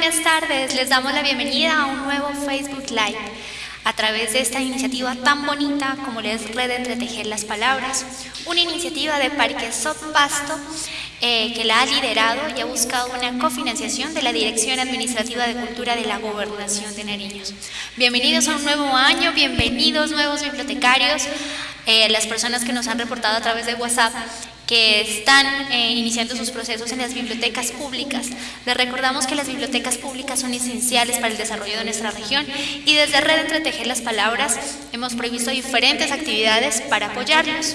buenas tardes. Les damos la bienvenida a un nuevo Facebook Live a través de esta iniciativa tan bonita como es Red Entretejer las Palabras, una iniciativa de Parque Pasto eh, que la ha liderado y ha buscado una cofinanciación de la Dirección Administrativa de Cultura de la Gobernación de Nariños. Bienvenidos a un nuevo año, bienvenidos nuevos bibliotecarios, eh, las personas que nos han reportado a través de WhatsApp que están eh, iniciando sus procesos en las bibliotecas públicas. Les recordamos que las bibliotecas públicas son esenciales para el desarrollo de nuestra región y desde Red Entretejer las Palabras hemos previsto diferentes actividades para apoyarlos.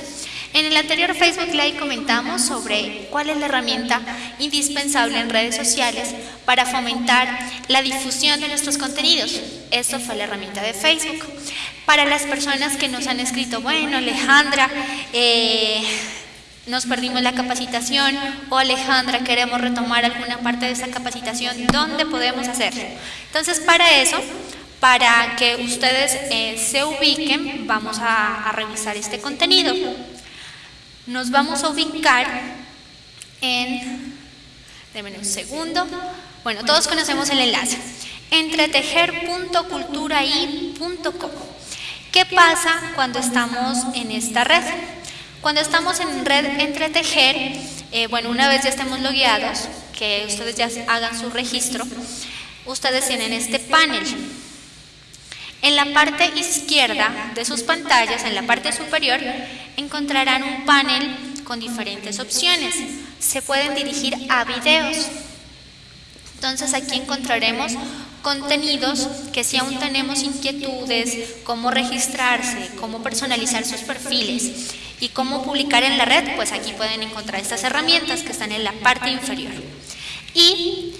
En el anterior Facebook Live comentamos sobre cuál es la herramienta indispensable en redes sociales para fomentar la difusión de nuestros contenidos. Esto fue la herramienta de Facebook. Para las personas que nos han escrito, bueno, Alejandra, eh, nos perdimos la capacitación o Alejandra, queremos retomar alguna parte de esa capacitación, ¿dónde podemos hacerlo? Entonces, para eso, para que ustedes eh, se ubiquen, vamos a, revisar este contenido. Nos vamos a ubicar en, denme un segundo, bueno, todos conocemos el enlace, entretejer.culturai.com. ¿Qué pasa cuando estamos en esta red? Cuando estamos en red entretejer, eh, bueno, una vez ya estemos logueados, que ustedes ya hagan su registro, ustedes tienen este panel. En la parte izquierda de sus pantallas, en la parte superior, encontrarán un panel con diferentes opciones. Se pueden dirigir a videos. Entonces aquí encontraremos contenidos que si aún tenemos inquietudes, cómo registrarse, cómo personalizar sus perfiles y cómo publicar en la red, pues aquí pueden encontrar estas herramientas que están en la parte inferior. Y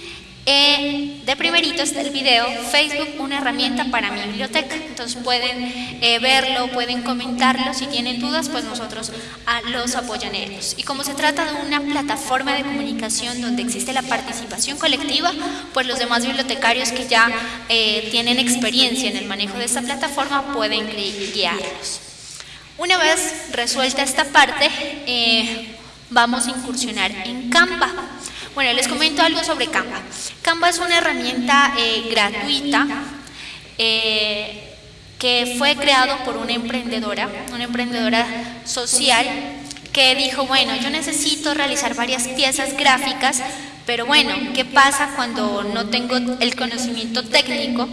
eh, de primerito está el video Facebook, una herramienta para mi biblioteca. Entonces pueden eh, verlo, pueden comentarlo. Si tienen dudas, pues nosotros ah, los apoyaremos. Y como se trata de una plataforma de comunicación donde existe la participación colectiva, pues los demás bibliotecarios que ya eh, tienen experiencia en el manejo de esta plataforma pueden guiarlos. Una vez resuelta esta parte, vamos a incursionar en Canva. Bueno, les comento algo sobre Canva. Canva es una herramienta eh, gratuita eh, que fue creado por una emprendedora, una emprendedora social que dijo, bueno, yo necesito realizar varias piezas gráficas, pero bueno, ¿qué pasa cuando no tengo el conocimiento técnico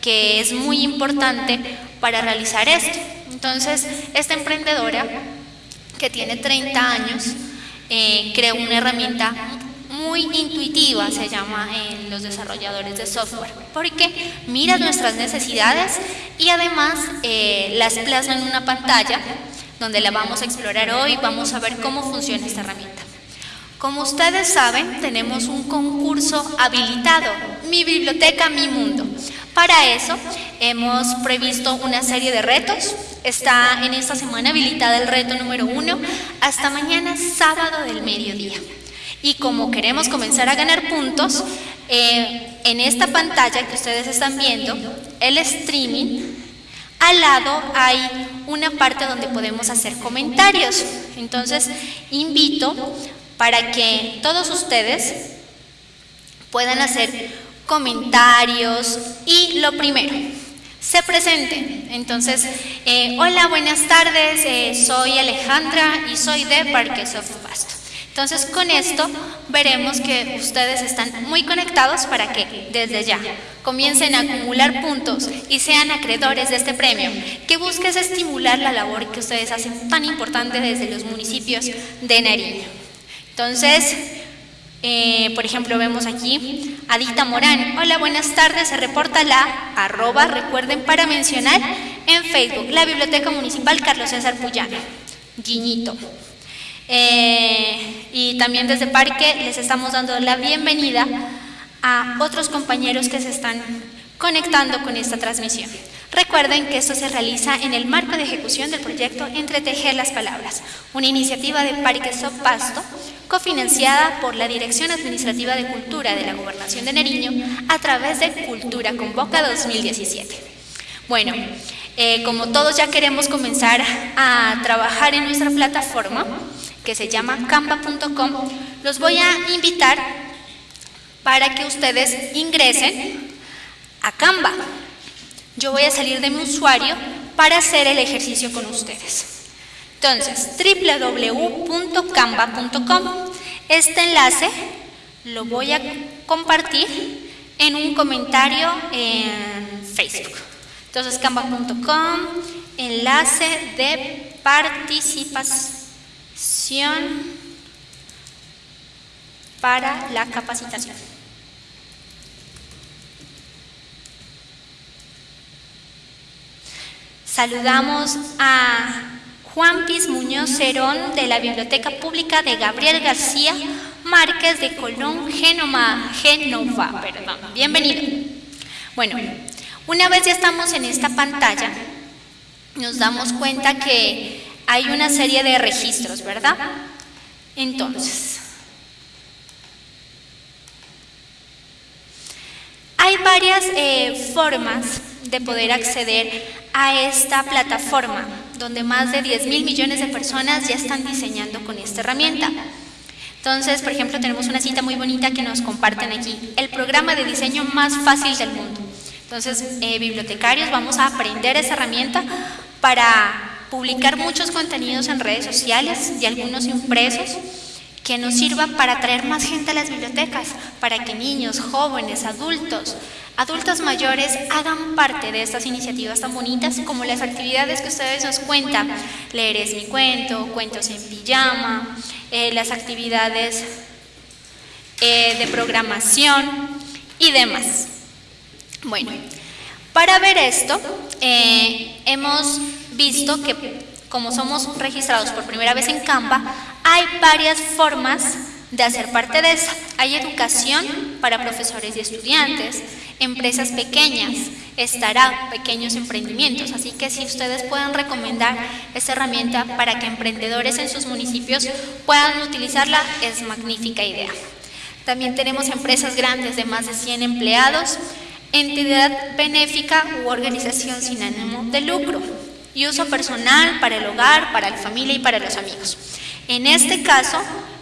que es muy importante para realizar esto? Entonces, esta emprendedora, que tiene 30 años, eh, creó una herramienta muy intuitiva, se llama en los desarrolladores de software, porque mira nuestras necesidades y además eh, las plasma en una pantalla donde la vamos a explorar hoy, vamos a ver cómo funciona esta herramienta. Como ustedes saben, tenemos un concurso habilitado, Mi Biblioteca, Mi Mundo. Para eso hemos previsto una serie de retos. Está en esta semana habilitada el reto número uno hasta mañana sábado del mediodía. Y como queremos comenzar a ganar puntos, eh, en esta pantalla que ustedes están viendo, el streaming, al lado hay una parte donde podemos hacer comentarios. Entonces, invito para que todos ustedes puedan hacer comentarios y lo primero, se presenten. Entonces, eh, hola, buenas tardes, eh, soy Alejandra y soy de Parques of Pasto. Entonces, con esto veremos que ustedes están muy conectados para que desde ya comiencen a acumular puntos y sean acreedores de este premio, que busques estimular la labor que ustedes hacen tan importante desde los municipios de Nariño. Entonces, eh, por ejemplo, vemos aquí Adita Morán. Hola, buenas tardes. Se reporta la arroba, recuerden, para mencionar en Facebook, la Biblioteca Municipal Carlos César Puyana. Guiñito. Eh, y también desde Parque les estamos dando la bienvenida a otros compañeros que se están conectando con esta transmisión. Recuerden que esto se realiza en el marco de ejecución del proyecto Entretejer las Palabras, una iniciativa de Parque Pasto cofinanciada por la Dirección Administrativa de Cultura de la Gobernación de Nariño a través de Cultura Convoca 2017. Bueno, eh, como todos ya queremos comenzar a trabajar en nuestra plataforma, que se llama canva.com, los voy a invitar para que ustedes ingresen a Canva. Yo voy a salir de mi usuario para hacer el ejercicio con ustedes. Entonces, www.canva.com. Este enlace lo voy a compartir en un comentario en Facebook. Entonces, canva.com, enlace de participación para la capacitación. Saludamos a Juan Piz Muñoz Cerón de la Biblioteca Pública de Gabriel García Márquez de Colón, Genoma, Genova. Perdón. Bienvenido. Bueno, una vez ya estamos en esta pantalla, nos damos cuenta que hay una serie de registros, ¿verdad? Entonces, hay varias eh, formas de poder acceder a esta plataforma, donde más de 10 mil millones de personas ya están diseñando con esta herramienta. Entonces, por ejemplo, tenemos una cita muy bonita que nos comparten aquí, el programa de diseño más fácil del mundo. Entonces, eh, bibliotecarios, vamos a aprender esa herramienta para publicar muchos contenidos en redes sociales y algunos impresos que nos sirva para atraer más gente a las bibliotecas, para que niños, jóvenes, adultos, adultos mayores hagan parte de estas iniciativas tan bonitas como las actividades que ustedes nos cuentan. Leer es mi cuento, cuentos en pijama, eh, las actividades eh, de programación y demás. Bueno, para ver esto, eh, hemos visto que como somos registrados por primera vez en Canva, hay varias formas de hacer parte de esa. Hay educación para profesores y estudiantes, empresas pequeñas, estará pequeños emprendimientos. Así que si ustedes pueden recomendar esta herramienta para que emprendedores en sus municipios puedan utilizarla, es magnífica idea. También tenemos empresas grandes de más de 100 empleados, entidad benéfica u organización sin ánimo de lucro y uso personal para el hogar, para la familia y para los amigos. En este caso,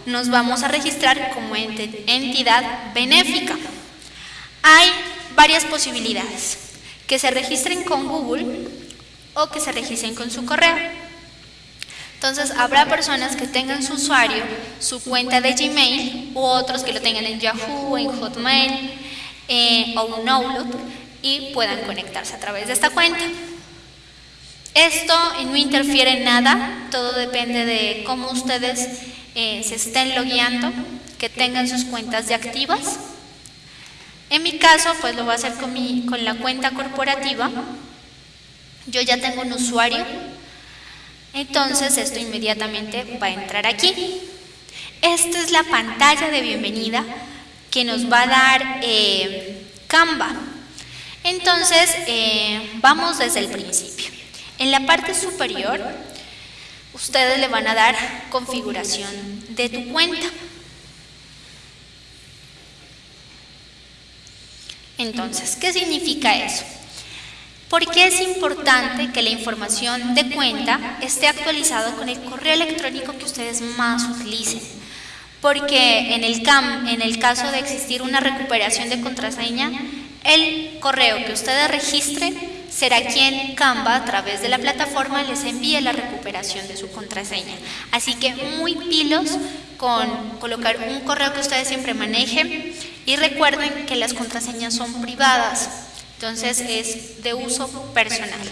nos vamos a registrar como entidad benéfica. Hay varias posibilidades, que se registren con Google o que se registren con su correo. Entonces, habrá personas que tengan su usuario, su cuenta de Gmail, u otros que lo tengan en Yahoo, en Hotmail eh, o un Outlook y puedan conectarse a través de esta cuenta. Esto no interfiere en nada, todo depende de cómo ustedes eh, se estén logueando, que tengan sus cuentas de activas. En mi caso, pues lo voy a hacer con, mi, con la cuenta corporativa. Yo ya tengo un usuario, entonces esto inmediatamente va a entrar aquí. Esta es la pantalla de bienvenida que nos va a dar eh, Canva. Entonces, eh, vamos desde el principio. En la parte superior, ustedes le van a dar configuración de tu cuenta. Entonces, ¿qué significa eso? ¿Por qué es importante que la información de cuenta esté actualizada con el correo electrónico que ustedes más utilicen? Porque en el, CAM, en el caso de existir una recuperación de contraseña, el correo que ustedes registren será quien Canva a través de la plataforma les envíe la recuperación de su contraseña. Así que muy pilos con colocar un correo que ustedes siempre manejen y recuerden que las contraseñas son privadas, entonces es de uso personal.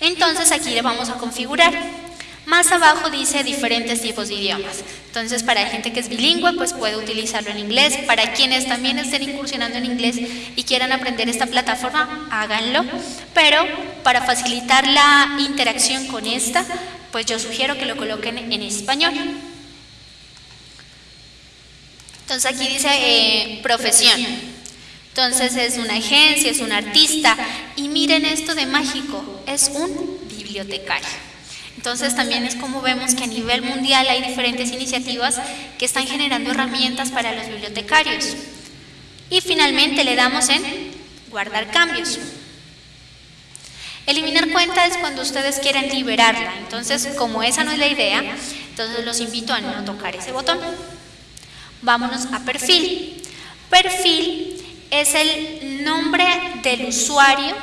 Entonces aquí le vamos a configurar. Más abajo dice diferentes tipos de idiomas. Entonces, para gente que es bilingüe, pues puede utilizarlo en inglés. Para quienes también estén incursionando en inglés y quieran aprender esta plataforma, háganlo. Pero para facilitar la interacción con esta, pues yo sugiero que lo coloquen en español. Entonces aquí dice eh, profesión. Entonces es una agencia, es un artista. Y miren esto de mágico, es un bibliotecario. Entonces también es como vemos que a nivel mundial hay diferentes iniciativas que están generando herramientas para los bibliotecarios. Y finalmente le damos en guardar cambios. Eliminar cuenta es cuando ustedes quieren liberarla. Entonces, como esa no es la idea, entonces los invito a no tocar ese botón. Vámonos a perfil. Perfil es el nombre del usuario.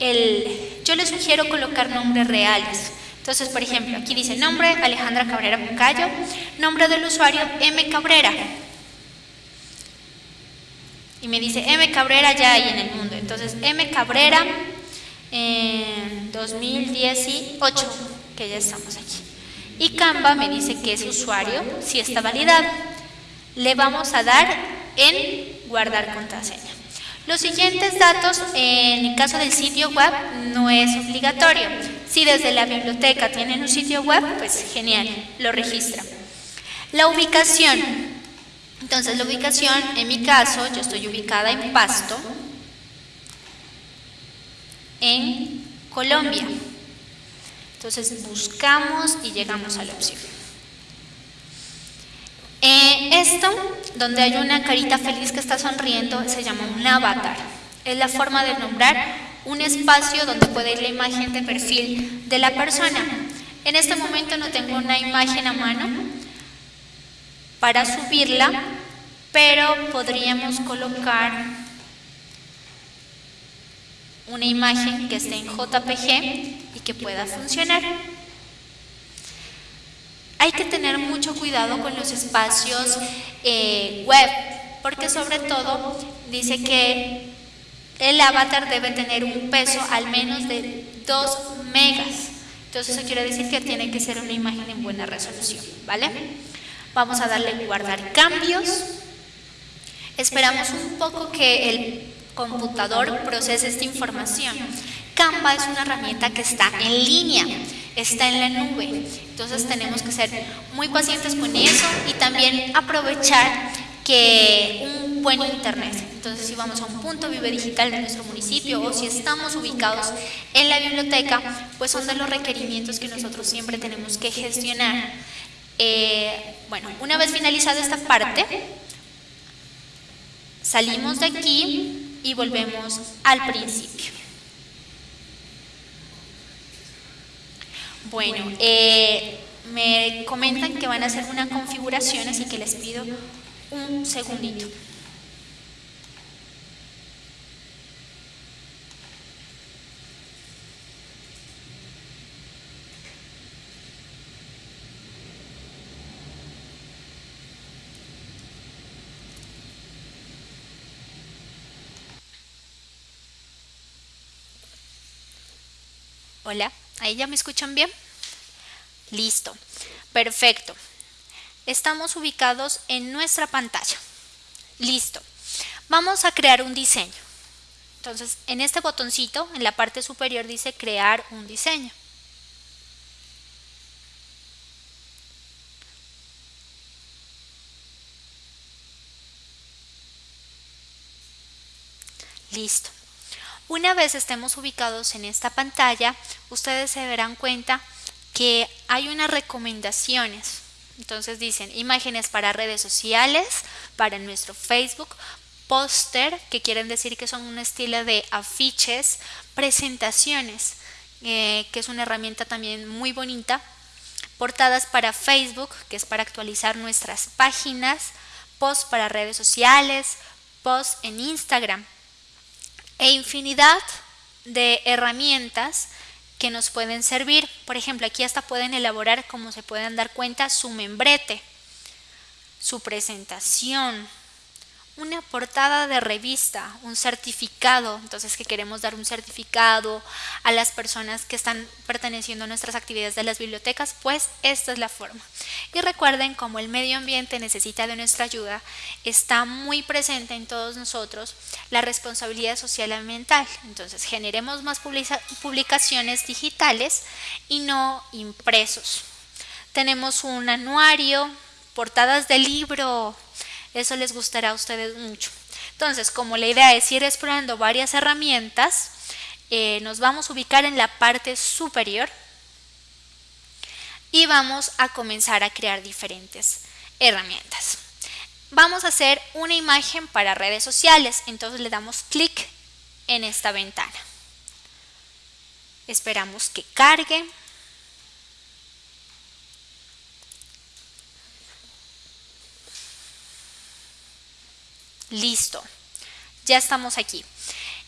El, yo les sugiero colocar nombres reales. Entonces, por ejemplo, aquí dice nombre Alejandra Cabrera Bucayo, nombre del usuario M Cabrera. Y me dice M Cabrera ya hay en el mundo. Entonces, M Cabrera en 2018, que ya estamos aquí. Y Canva me dice que ese usuario si está validado. Le vamos a dar en guardar contraseña. Los siguientes datos, en el caso del sitio web, no es obligatorio. Si desde la biblioteca tienen un sitio web, pues genial, lo registra. La ubicación. Entonces la ubicación, en mi caso, yo estoy ubicada en Pasto, en Colombia. Entonces buscamos y llegamos a la opción. Eh, esto, donde hay una carita feliz que está sonriendo, se llama un avatar. Es la forma de nombrar un espacio donde puede ir la imagen de perfil de la persona. En este momento no tengo una imagen a mano para subirla, pero podríamos colocar una imagen que esté en JPG y que pueda funcionar. Hay que tener mucho cuidado con los espacios eh, web, porque sobre todo dice que el avatar debe tener un peso al menos de 2 megas. Entonces eso quiere decir que tiene que ser una imagen en buena resolución, ¿vale? Vamos a darle guardar cambios. Esperamos un poco que el computador procese esta información. Canva es una herramienta que está en línea está en la nube. Entonces tenemos que ser muy pacientes con eso y también aprovechar que un buen internet. Entonces si vamos a un punto vive digital de nuestro municipio o si estamos ubicados en la biblioteca, pues son de los requerimientos que nosotros siempre tenemos que gestionar. Eh, bueno, una vez finalizada esta parte, salimos de aquí y volvemos al principio. Bueno, eh, me comentan que van a hacer una configuración, así que les pido un segundito. Hola. ¿Ahí ya me escuchan bien? Listo. Perfecto. Estamos ubicados en nuestra pantalla. Listo. Vamos a crear un diseño. Entonces, en este botoncito, en la parte superior dice crear un diseño. Listo. Una vez estemos ubicados en esta pantalla, ustedes se darán cuenta que hay unas recomendaciones. Entonces dicen imágenes para redes sociales, para nuestro Facebook, póster, que quieren decir que son un estilo de afiches, presentaciones, eh, que es una herramienta también muy bonita, portadas para Facebook, que es para actualizar nuestras páginas, posts para redes sociales, posts en Instagram e infinidad de herramientas que nos pueden servir. Por ejemplo, aquí hasta pueden elaborar, como se pueden dar cuenta, su membrete, su presentación, una portada de revista, un certificado, entonces que queremos dar un certificado a las personas que están perteneciendo a nuestras actividades de las bibliotecas, pues esta es la forma. Y recuerden, como el medio ambiente necesita de nuestra ayuda, está muy presente en todos nosotros la responsabilidad social ambiental. Entonces generemos más publicaciones digitales y no impresos. Tenemos un anuario, portadas de libro, eso les gustará a ustedes mucho. Entonces, como la idea es ir explorando varias herramientas, eh, nos vamos a ubicar en la parte superior y vamos a comenzar a crear diferentes herramientas. Vamos a hacer una imagen para redes sociales, entonces le damos clic en esta ventana. Esperamos que cargue. Listo, ya estamos aquí.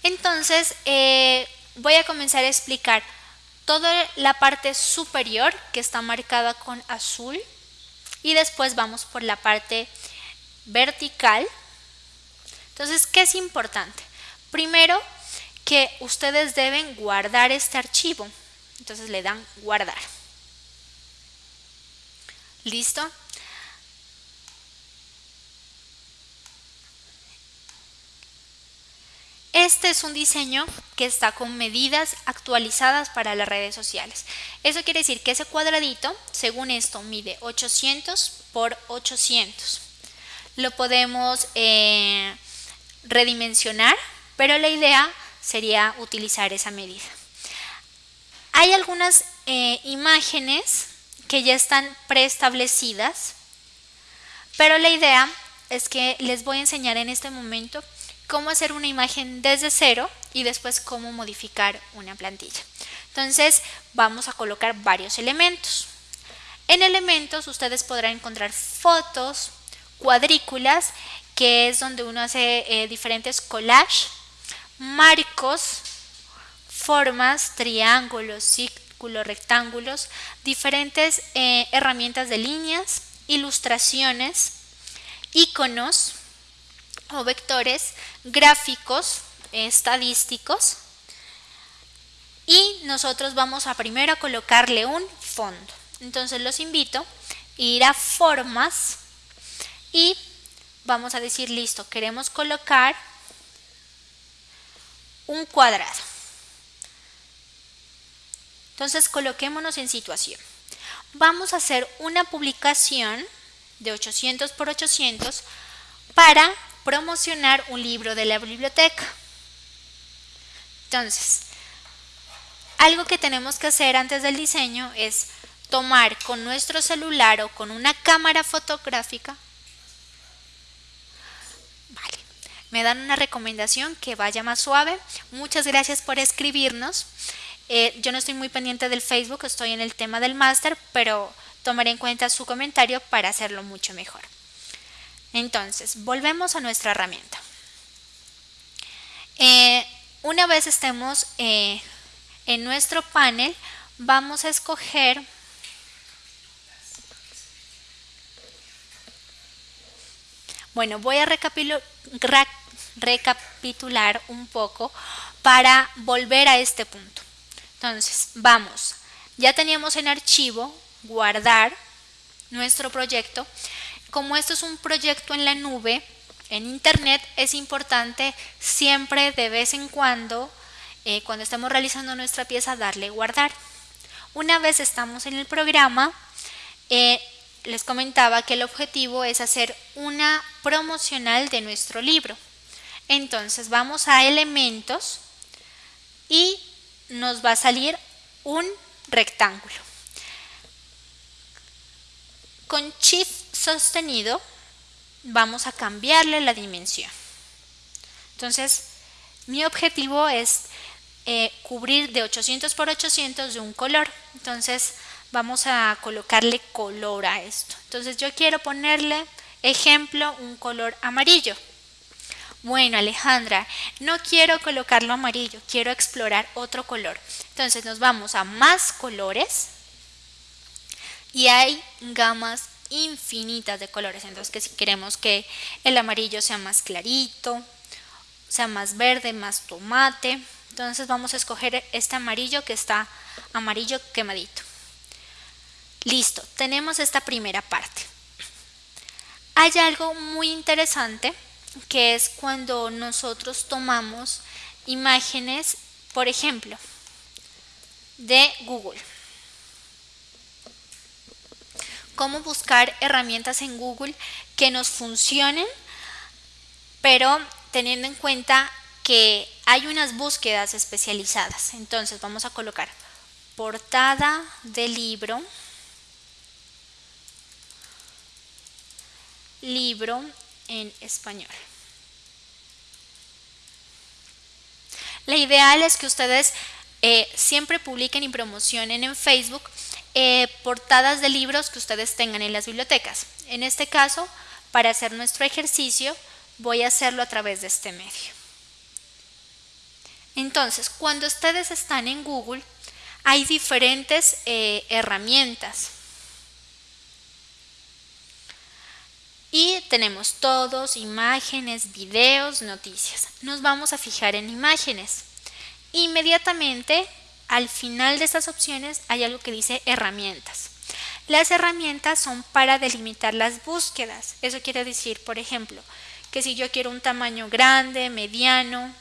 Entonces, eh, voy a comenzar a explicar toda la parte superior que está marcada con azul y después vamos por la parte vertical. Entonces, ¿qué es importante? Primero, que ustedes deben guardar este archivo. Entonces le dan guardar. ¿Listo? Este es un diseño que está con medidas actualizadas para las redes sociales. Eso quiere decir que ese cuadradito, según esto, mide 800 por 800. Lo podemos eh, redimensionar, pero la idea sería utilizar esa medida. Hay algunas eh, imágenes que ya están preestablecidas, pero la idea es que les voy a enseñar en este momento cómo hacer una imagen desde cero y después cómo modificar una plantilla. Entonces vamos a colocar varios elementos. En elementos ustedes podrán encontrar fotos, cuadrículas, que es donde uno hace eh, diferentes collages, marcos, formas, triángulos, círculos, rectángulos, diferentes eh, herramientas de líneas, ilustraciones, iconos, o vectores gráficos estadísticos y nosotros vamos a primero colocarle un fondo. Entonces los invito a ir a formas y vamos a decir listo, queremos colocar un cuadrado. Entonces coloquémonos en situación. Vamos a hacer una publicación de 800 por 800 para promocionar un libro de la biblioteca. Entonces, algo que tenemos que hacer antes del diseño es tomar con nuestro celular o con una cámara fotográfica. Vale, me dan una recomendación que vaya más suave. Muchas gracias por escribirnos. Eh, yo no estoy muy pendiente del Facebook, estoy en el tema del máster, pero tomaré en cuenta su comentario para hacerlo mucho mejor. Entonces, volvemos a nuestra herramienta. Eh, una vez estemos eh, en nuestro panel, vamos a escoger Bueno, voy a recapitular un poco para volver a este punto. Entonces, vamos, ya teníamos en archivo guardar nuestro proyecto como esto es un proyecto en la nube, en internet, es importante siempre de vez en cuando, eh, cuando estemos realizando nuestra pieza, darle guardar. Una vez estamos en el programa, eh, les comentaba que el objetivo es hacer una promocional de nuestro libro. Entonces vamos a elementos y nos va a salir un rectángulo. Con Shift sostenido, vamos a cambiarle la dimensión. Entonces, mi objetivo es eh, cubrir de 800 por 800 de un color. Entonces, vamos a colocarle color a esto. Entonces, yo quiero ponerle, ejemplo, un color amarillo. Bueno, Alejandra, no quiero colocarlo amarillo, quiero explorar otro color. Entonces, nos vamos a más colores y hay gamas infinitas de colores. Entonces, que si queremos que el amarillo sea más clarito, sea más verde, más tomate, entonces vamos a escoger este amarillo que está amarillo quemadito. Listo, tenemos esta primera parte. Hay algo muy interesante que es cuando nosotros tomamos imágenes, por ejemplo, de Google cómo buscar herramientas en Google que nos funcionen, pero teniendo en cuenta que hay unas búsquedas especializadas. Entonces vamos a colocar portada de libro, libro en español. La ideal es que ustedes eh, siempre publiquen y promocionen en Facebook eh, portadas de libros que ustedes tengan en las bibliotecas. En este caso, para hacer nuestro ejercicio, voy a hacerlo a través de este medio. Entonces, cuando ustedes están en Google, hay diferentes eh, herramientas. Y tenemos todos, imágenes, videos, noticias. Nos vamos a fijar en imágenes. Inmediatamente, al final de estas opciones, hay algo que dice herramientas. Las herramientas son para delimitar las búsquedas. Eso quiere decir, por ejemplo, que si yo quiero un tamaño grande, mediano,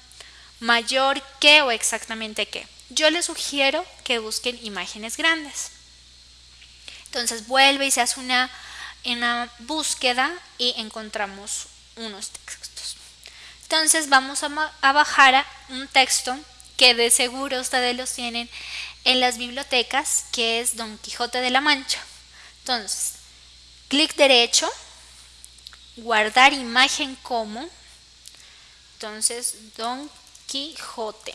mayor que o exactamente qué. Yo les sugiero que busquen imágenes grandes. Entonces vuelve y se hace una, una búsqueda y encontramos unos textos. Entonces vamos a, a bajar un texto que de seguro ustedes los tienen en las bibliotecas, que es Don Quijote de la Mancha. Entonces, clic derecho, guardar imagen como, entonces Don Quijote.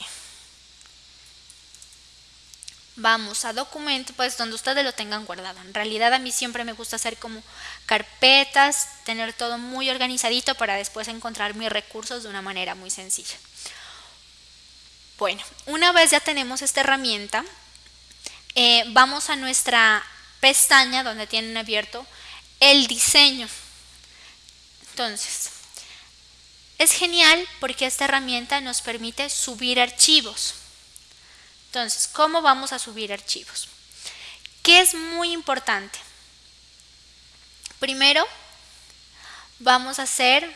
Vamos a documento, pues donde ustedes lo tengan guardado. En realidad a mí siempre me gusta hacer como carpetas, tener todo muy organizadito para después encontrar mis recursos de una manera muy sencilla. Bueno, una vez ya tenemos esta herramienta, eh, vamos a nuestra pestaña donde tienen abierto el diseño. Entonces, es genial porque esta herramienta nos permite subir archivos. Entonces, ¿cómo vamos a subir archivos? ¿Qué es muy importante? Primero, vamos a hacer,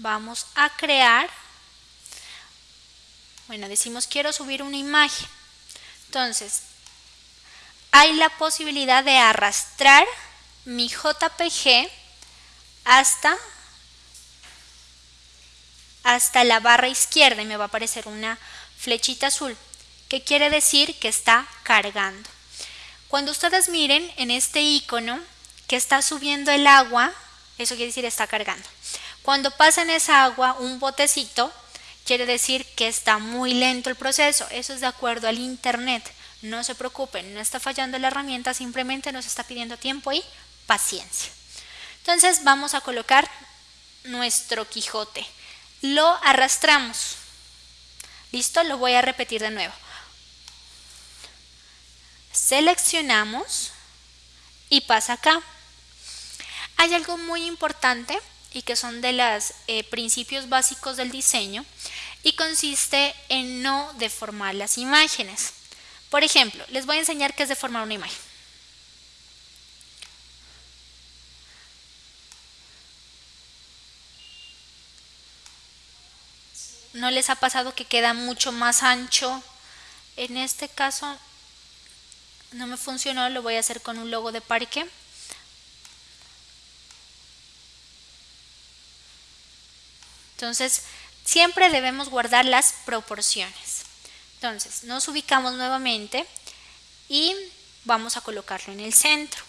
vamos a crear, bueno, decimos quiero subir una imagen. Entonces, hay la posibilidad de arrastrar mi JPG hasta, hasta la barra izquierda y me va a aparecer una flechita azul, que quiere decir que está cargando. Cuando ustedes miren en este icono que está subiendo el agua, eso quiere decir está cargando. Cuando pasa en esa agua un botecito, quiere decir que está muy lento el proceso. Eso es de acuerdo al internet. No se preocupen, no está fallando la herramienta, simplemente nos está pidiendo tiempo y paciencia. Entonces vamos a colocar nuestro Quijote. Lo arrastramos. ¿Listo? Lo voy a repetir de nuevo. Seleccionamos y pasa acá. Hay algo muy importante y que son de los eh, principios básicos del diseño y consiste en no deformar las imágenes. Por ejemplo, les voy a enseñar qué es deformar una imagen. ¿No les ha pasado que queda mucho más ancho? En este caso no me funcionó, lo voy a hacer con un logo de parque. Entonces, siempre debemos guardar las proporciones. Entonces, nos ubicamos nuevamente y vamos a colocarlo en el centro.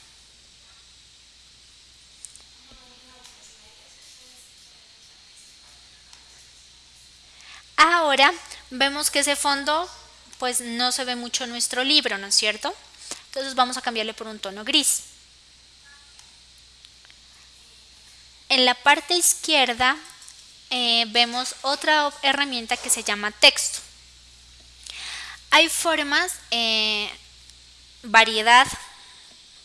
Ahora vemos que ese fondo pues no se ve mucho en nuestro libro, ¿no es cierto? Entonces vamos a cambiarle por un tono gris. En la parte izquierda eh, vemos otra herramienta que se llama texto. Hay formas, eh, variedad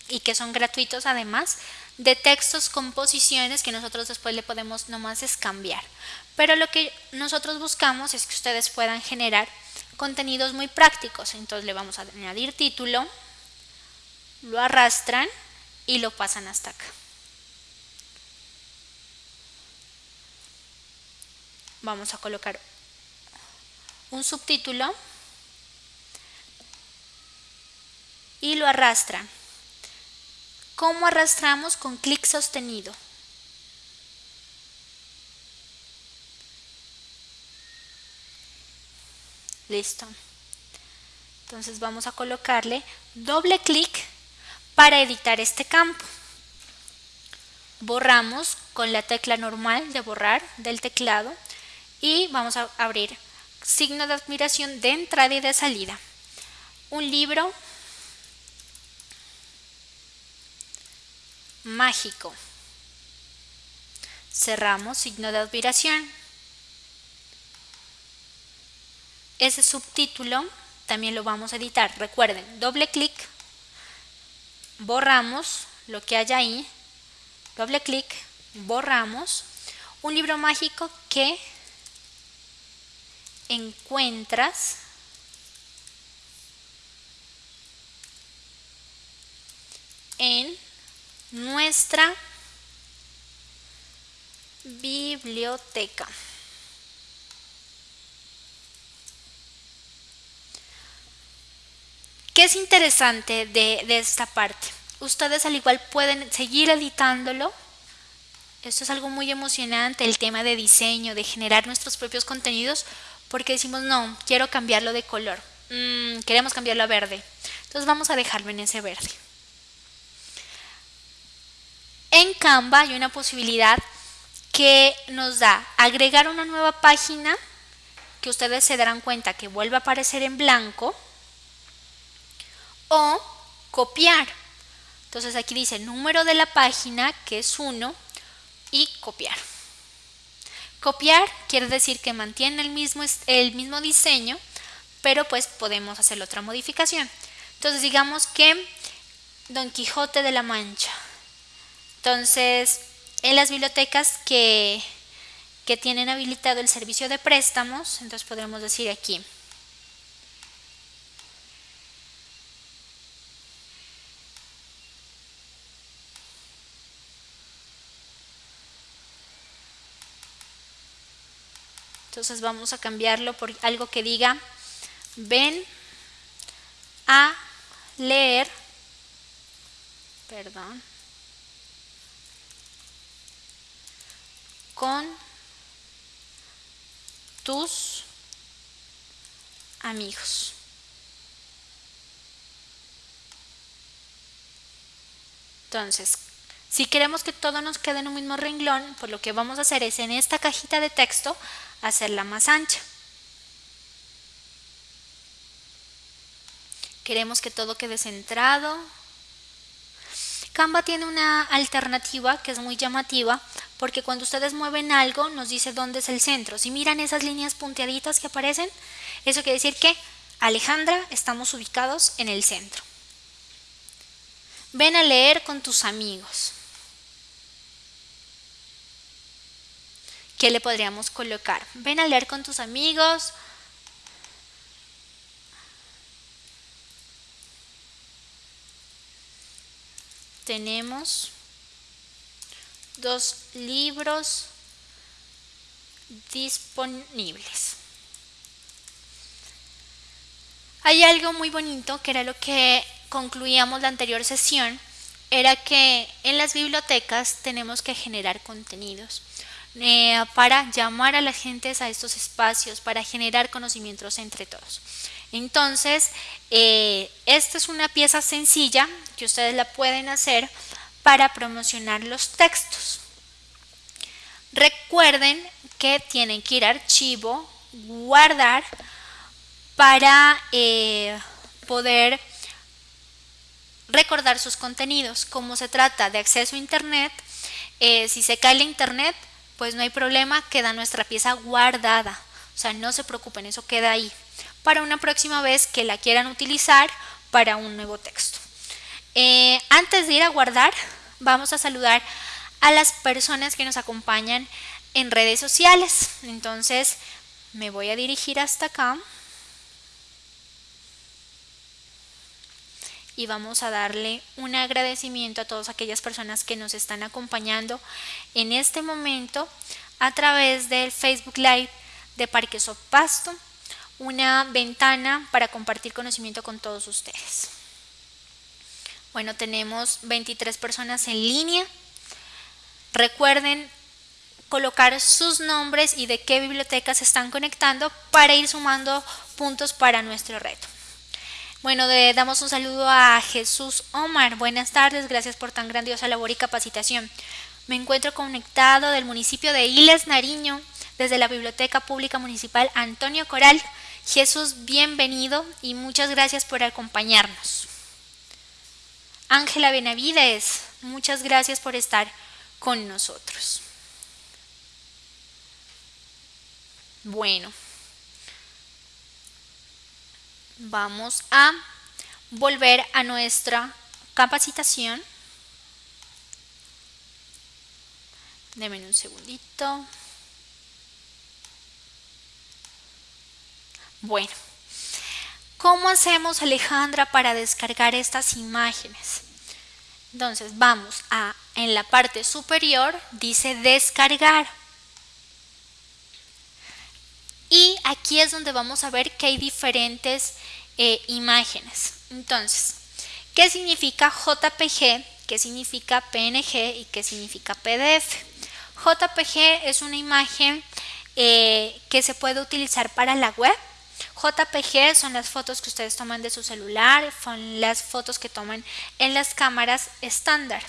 y que son gratuitos además, de textos con posiciones que nosotros después le podemos nomás es cambiar. Pero lo que nosotros buscamos es que ustedes puedan generar contenidos muy prácticos. Entonces le vamos a añadir título, lo arrastran y lo pasan hasta acá. Vamos a colocar un subtítulo y lo arrastran. ¿Cómo arrastramos? Con clic sostenido. Listo. Entonces vamos a colocarle doble clic para editar este campo. Borramos con la tecla normal de borrar del teclado y vamos a abrir signo de admiración de entrada y de salida. Un libro mágico. cerramos signo de admiración. Ese subtítulo también lo vamos a editar. Recuerden, doble clic, borramos lo que hay ahí, doble clic, borramos. Un libro mágico que encuentras en nuestra biblioteca. ¿Qué es interesante de, de, esta parte? Ustedes al igual pueden seguir editándolo. Esto es algo muy emocionante, el tema de diseño, de generar nuestros propios contenidos, porque decimos, no, quiero cambiarlo de color, mm, queremos cambiarlo a verde. Entonces vamos a dejarlo en ese verde. En Canva hay una posibilidad que nos da agregar una nueva página que ustedes se darán cuenta que vuelve a aparecer en blanco o copiar. Entonces aquí dice número de la página que es 1 y copiar. Copiar quiere decir que mantiene el mismo, el mismo diseño, pero pues podemos hacer otra modificación. Entonces digamos que Don Quijote de la Mancha. Entonces, en las bibliotecas que, que tienen habilitado el servicio de préstamos, entonces podremos decir aquí, Entonces vamos a cambiarlo por algo que diga, ven a leer, perdón, con tus amigos. Entonces, si queremos que todo nos quede en un mismo renglón, pues lo que vamos a hacer es en esta cajita de texto hacerla más ancha. Queremos que todo quede centrado. Canva tiene una alternativa que es muy llamativa porque cuando ustedes mueven algo nos dice dónde es el centro. Si miran esas líneas punteaditas que aparecen, eso quiere decir que Alejandra estamos ubicados en el centro. Ven a leer con tus amigos. ¿Qué le podríamos colocar? Ven a leer con tus amigos. Tenemos dos libros disponibles. Hay algo muy bonito que era lo que concluíamos la anterior sesión, era que en las bibliotecas tenemos que generar contenidos. Eh, para llamar a la gente a estos espacios, para generar conocimientos entre todos. Entonces, eh, esta es una pieza sencilla que ustedes la pueden hacer para promocionar los textos. Recuerden que tienen que ir a archivo, guardar para eh, poder recordar sus contenidos. Como se trata de acceso a internet, si se cae el internet, pues no hay problema, queda nuestra pieza guardada. O sea, no se preocupen, eso queda ahí. Para una próxima vez que la quieran utilizar para un nuevo texto. Eh, antes de ir a guardar, vamos a saludar a las personas que nos acompañan en redes sociales. Entonces, me voy a dirigir hasta acá. Y vamos a darle un agradecimiento a todas aquellas personas que nos están acompañando en este momento a través del Facebook Live de Parque Pasto, una ventana para compartir conocimiento con todos ustedes. Bueno, tenemos 23 personas en línea. Recuerden colocar sus nombres y de qué bibliotecas se están conectando para ir sumando puntos para nuestro reto. Bueno, damos un saludo a Jesús Omar. Buenas tardes, gracias por tan grandiosa labor y capacitación. Me encuentro conectado del municipio de Iles, Nariño, desde la Biblioteca Pública Municipal Antonio Coral. Jesús, bienvenido y muchas gracias por acompañarnos. Ángela Benavides, muchas gracias por estar con nosotros. Bueno vamos a volver a nuestra capacitación. Deme un segundito. Bueno, ¿cómo hacemos Alejandra para descargar estas imágenes? Entonces vamos a, en la parte superior dice descargar. Y aquí es donde vamos a ver que hay diferentes eh, imágenes. Entonces, ¿qué significa JPG? ¿Qué significa PNG? ¿Y qué significa PDF? JPG es una imagen eh, que se puede utilizar para la web. JPG son las fotos que ustedes toman de su celular, son las fotos que toman en las cámaras estándar.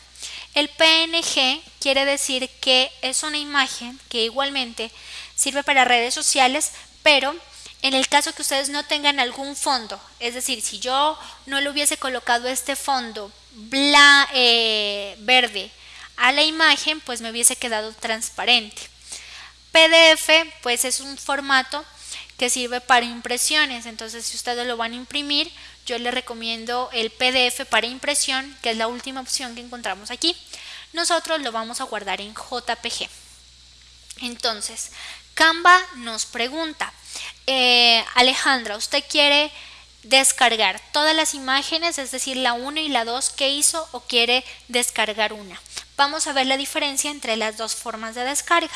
El PNG quiere decir que es una imagen que igualmente sirve para redes sociales, pero en el caso que ustedes no tengan algún fondo, es decir, si yo no le hubiese colocado este fondo bla, eh, verde a la imagen, pues me hubiese quedado transparente. PDF, pues es un formato que sirve para impresiones, entonces si ustedes lo van a imprimir, yo les recomiendo el PDF para impresión, que es la última opción que encontramos aquí. Nosotros lo vamos a guardar en JPG. Entonces, Canva nos pregunta, eh, Alejandra, ¿usted quiere descargar todas las imágenes, es decir, la 1 y la 2 que hizo o quiere descargar una? Vamos a ver la diferencia entre las dos formas de descarga.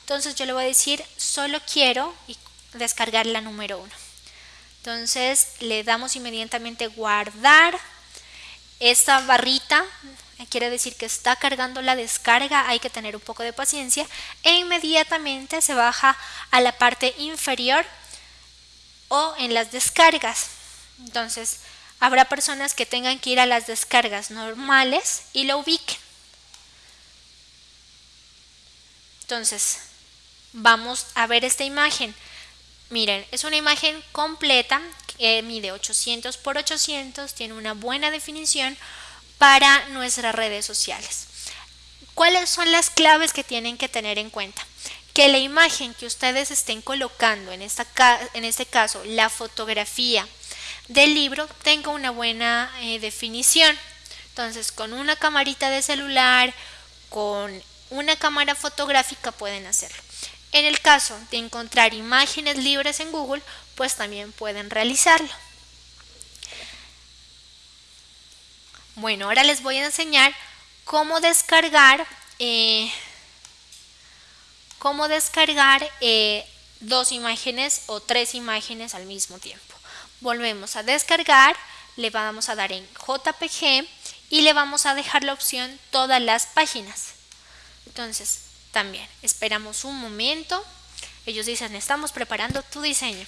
Entonces yo le voy a decir, solo quiero descargar la número 1. Entonces le damos inmediatamente guardar. Esta barrita quiere decir que está cargando la descarga, hay que tener un poco de paciencia e inmediatamente se baja a la parte inferior o en las descargas. Entonces, habrá personas que tengan que ir a las descargas normales y lo ubiquen. Entonces, vamos a ver esta imagen. Miren, es una imagen completa que mide 800 por 800, tiene una buena definición, para nuestras redes sociales. ¿Cuáles son las claves que tienen que tener en cuenta? Que la imagen que ustedes estén colocando, en, esta, en este caso la fotografía del libro, tenga una buena eh, definición. Entonces, con una camarita de celular, con una cámara fotográfica pueden hacerlo. En el caso de encontrar imágenes libres en Google, pues también pueden realizarlo. Bueno, ahora les voy a enseñar cómo descargar, eh, cómo descargar eh, dos imágenes o tres imágenes al mismo tiempo. Volvemos a descargar, le vamos a dar en JPG y le vamos a dejar la opción todas las páginas. Entonces, también esperamos un momento. Ellos dicen, estamos preparando tu diseño.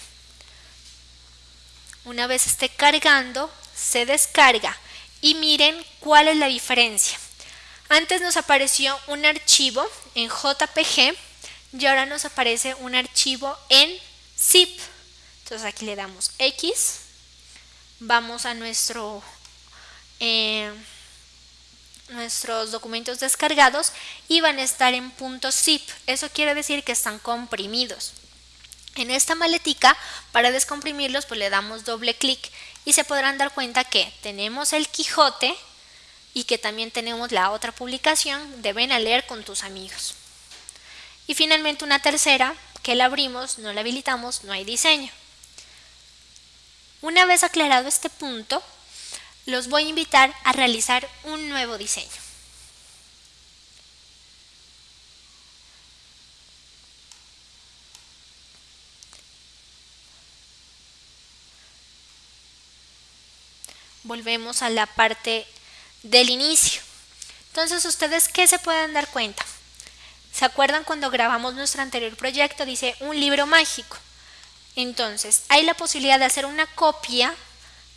Una vez esté cargando, se descarga y miren cuál es la diferencia. Antes nos apareció un archivo en JPG y ahora nos aparece un archivo en zip. Entonces aquí le damos X, vamos a nuestro, eh, nuestros documentos descargados y van a estar en punto zip. Eso quiere decir que están comprimidos. En esta maletica, para descomprimirlos, pues le damos doble clic y se podrán dar cuenta que tenemos el Quijote y que también tenemos la otra publicación deben a leer con tus amigos. Y finalmente una tercera que la abrimos, no la habilitamos, no hay diseño. Una vez aclarado este punto, los voy a invitar a realizar un nuevo diseño. volvemos a la parte del inicio. Entonces, ¿ustedes qué se pueden dar cuenta? ¿Se acuerdan cuando grabamos nuestro anterior proyecto? Dice un libro mágico. Entonces, hay la posibilidad de hacer una copia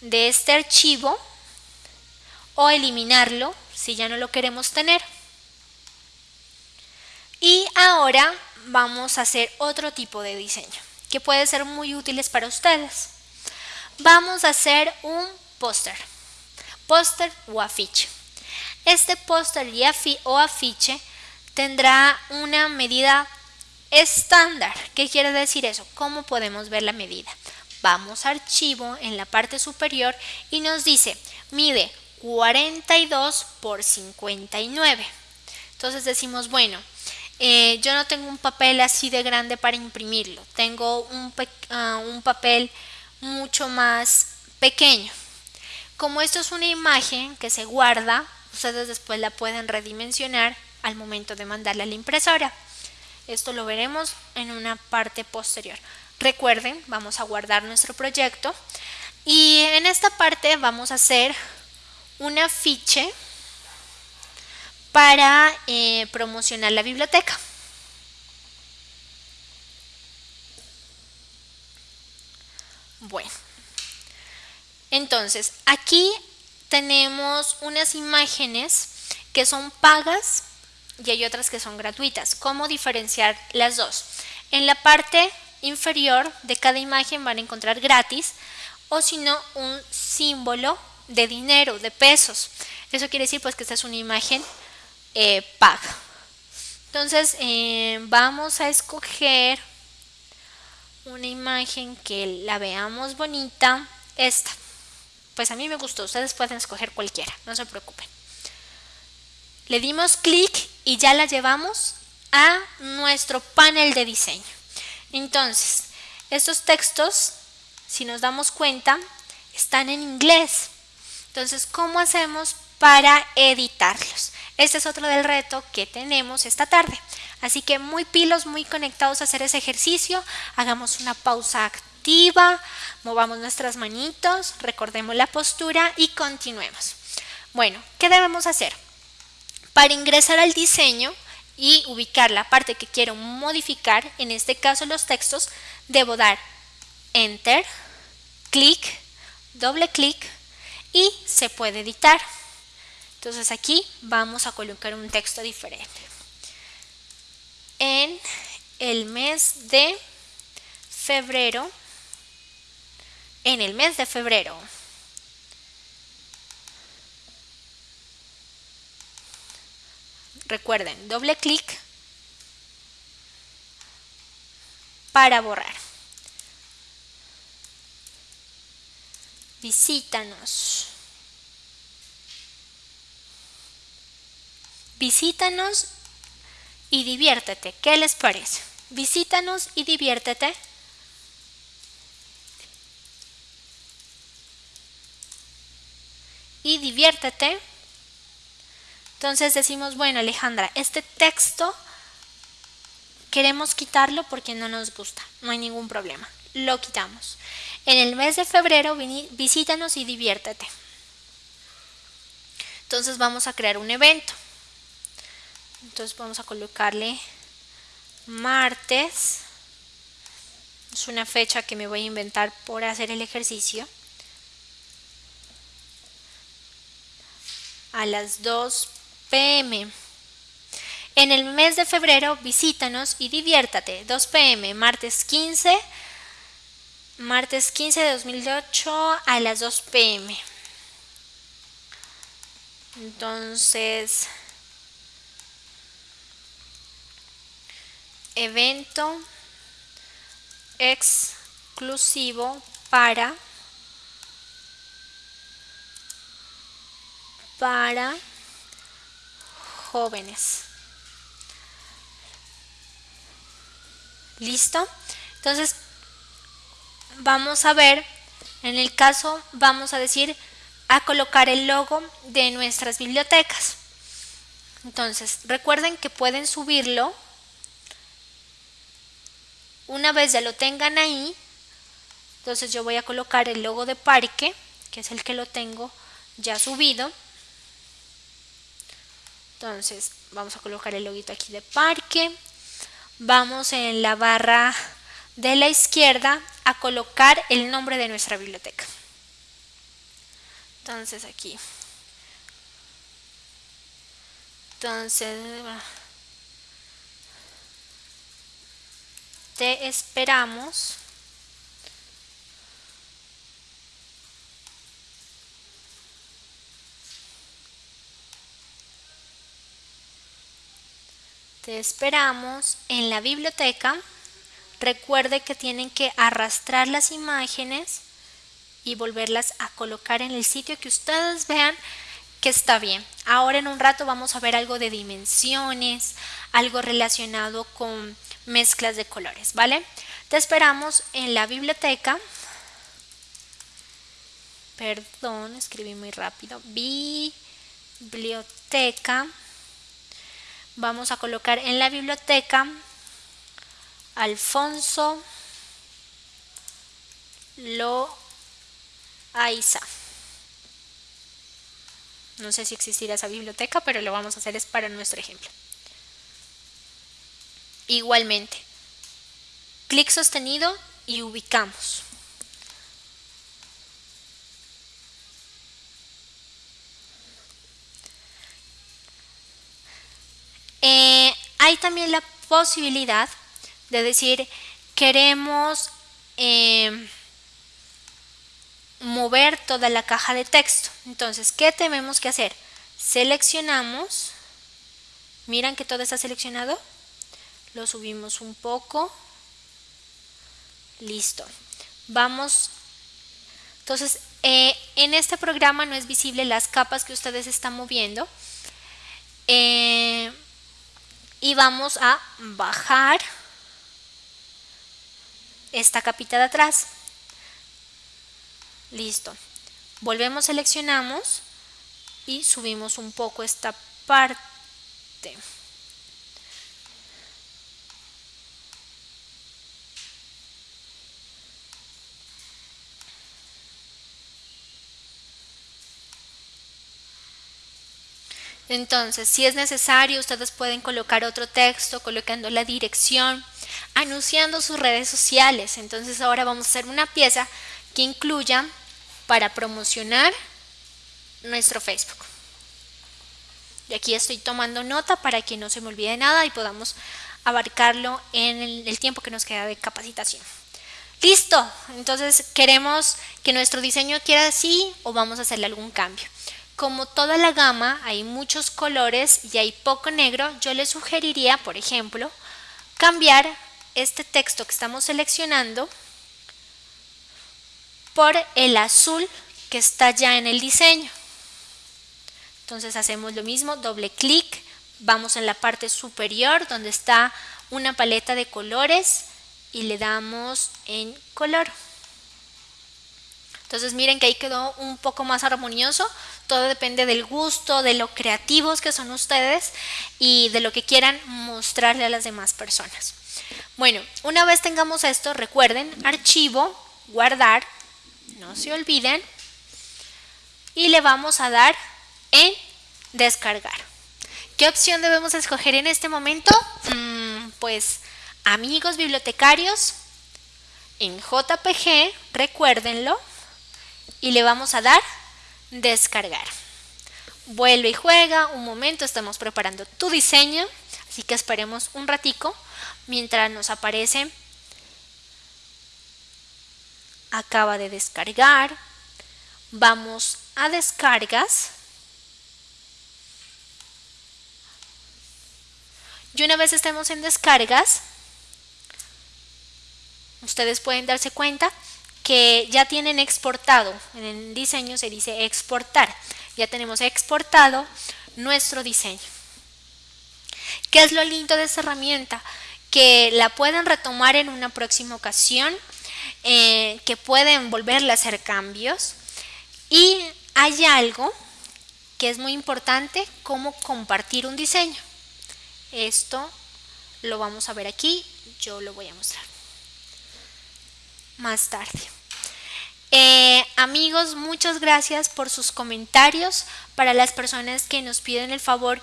de este archivo o eliminarlo si ya no lo queremos tener. Y ahora vamos a hacer otro tipo de diseño que puede ser muy útiles para ustedes. Vamos a hacer un póster, póster o afiche. Este póster o afiche tendrá una medida estándar. ¿Qué quiere decir eso? ¿Cómo podemos ver la medida? Vamos a archivo en la parte superior y nos dice, mide 42 por 59. Entonces decimos, bueno, eh, yo no tengo un papel así de grande para imprimirlo, tengo un, ah, un papel mucho más pequeño. Como esto es una imagen que se guarda, ustedes después la pueden redimensionar al momento de mandarla a la impresora. Esto lo veremos en una parte posterior. Recuerden, vamos a guardar nuestro proyecto y en esta parte vamos a hacer un afiche para eh, promocionar la biblioteca. Bueno, entonces aquí tenemos unas imágenes que son pagas y hay otras que son gratuitas. ¿Cómo diferenciar las dos? En la parte inferior de cada imagen van a encontrar gratis o si no un símbolo de dinero, de pesos. Eso quiere decir pues que esta es una imagen eh, paga. Entonces eh, vamos a escoger una imagen que la veamos bonita. Esta. Pues a mí me gustó. Ustedes pueden escoger cualquiera. No se preocupen. Le dimos clic y ya la llevamos a nuestro panel de diseño. Entonces, estos textos, si nos damos cuenta, están en inglés. Entonces, ¿cómo hacemos para editarlos? Este es otro del reto que tenemos esta tarde. Así que muy pilos, muy conectados a hacer ese ejercicio. Hagamos una pausa activa, movamos nuestras manitos, recordemos la postura y continuemos. Bueno, ¿qué debemos hacer? Para ingresar al diseño y ubicar la parte que quiero modificar, en este caso los textos, debo dar Enter, clic, doble clic y se puede editar. Entonces aquí vamos a colocar un texto diferente. En el mes de febrero, en el mes de febrero, recuerden, doble clic para borrar. Visítanos. Visítanos y diviértete. ¿Qué les parece? Visítanos y diviértete. Y diviértete. Entonces decimos, bueno Alejandra, este texto queremos quitarlo porque no nos gusta. No hay ningún problema. Lo quitamos. En el mes de febrero visítanos y diviértete. Entonces vamos a crear un evento. Entonces vamos a colocarle martes. Es una fecha que me voy a inventar por hacer el ejercicio. A las 2 pm. En el mes de febrero visítanos y diviértate. 2 pm, martes 15 martes 15 de 2008 a las 2 pm. Entonces, evento exclusivo para para jóvenes. ¿Listo? Entonces, vamos a ver, en el caso vamos a decir a colocar el logo de nuestras bibliotecas. Entonces, recuerden que pueden subirlo. Una vez ya lo tengan ahí, entonces yo voy a colocar el logo de parque, que es el que lo tengo ya subido. Entonces, vamos a colocar el loguito aquí de parque. Vamos en la barra de la izquierda a colocar el nombre de nuestra biblioteca. Entonces aquí. Entonces, te esperamos. Te esperamos en la biblioteca. Recuerde que tienen que arrastrar las imágenes y volverlas a colocar en el sitio que ustedes vean que está bien. Ahora en un rato vamos a ver algo de dimensiones, algo relacionado con mezclas de colores, ¿vale? Te esperamos en la biblioteca. Perdón, escribí muy rápido. Biblioteca. Vamos a colocar en la biblioteca Alfonso Loaiza. No sé si existirá esa biblioteca, pero lo vamos a hacer es para nuestro ejemplo. Igualmente, clic sostenido y ubicamos. Eh, hay también la posibilidad de decir queremos eh, mover toda la caja de texto. Entonces, ¿qué tenemos que hacer? Seleccionamos, miran que todo está seleccionado, lo subimos un poco, listo. Vamos, entonces, eh, en este programa no es visible las capas que ustedes están moviendo. Y vamos a bajar esta capita de atrás. Listo. Volvemos, seleccionamos y subimos un poco esta parte. Entonces, si es necesario, ustedes pueden colocar otro texto, colocando la dirección, anunciando sus redes sociales. Entonces, ahora vamos a hacer una pieza que incluya para promocionar nuestro Facebook. Y aquí estoy tomando nota para que no se me olvide nada y podamos abarcarlo en el, tiempo que nos queda de capacitación. Listo, entonces queremos que nuestro diseño quiera así o vamos a hacerle algún cambio. Como toda la gama hay muchos colores y hay poco negro, yo les sugeriría, por ejemplo, cambiar este texto que estamos seleccionando por el azul que está ya en el diseño. Entonces hacemos lo mismo, doble clic, vamos en la parte superior donde está una paleta de colores y le damos en color. Entonces miren que ahí quedó un poco más armonioso, todo depende del gusto, de lo creativos que son ustedes y de lo que quieran mostrarle a las demás personas. Bueno, una vez tengamos esto, recuerden, archivo, guardar, no se olviden. Y le vamos a dar en descargar. ¿Qué opción debemos escoger en este momento? Mm, pues amigos bibliotecarios, en JPG, recuérdenlo, y le vamos a dar descargar. Vuelve y juega, un momento, estamos preparando tu diseño, así que esperemos un ratico mientras nos aparece acaba de descargar. Vamos a descargas. Y una vez estemos en descargas, ustedes pueden darse cuenta que ya tienen exportado. En el diseño se dice exportar. Ya tenemos exportado nuestro diseño. ¿Qué es lo lindo de esta herramienta? Que la pueden retomar en una próxima ocasión eh, que pueden volverle a hacer cambios. Y hay algo que es muy importante, como compartir un diseño. Esto lo vamos a ver aquí, yo lo voy a mostrar más tarde. Eh, amigos, muchas gracias por sus comentarios. Para las personas que nos piden el favor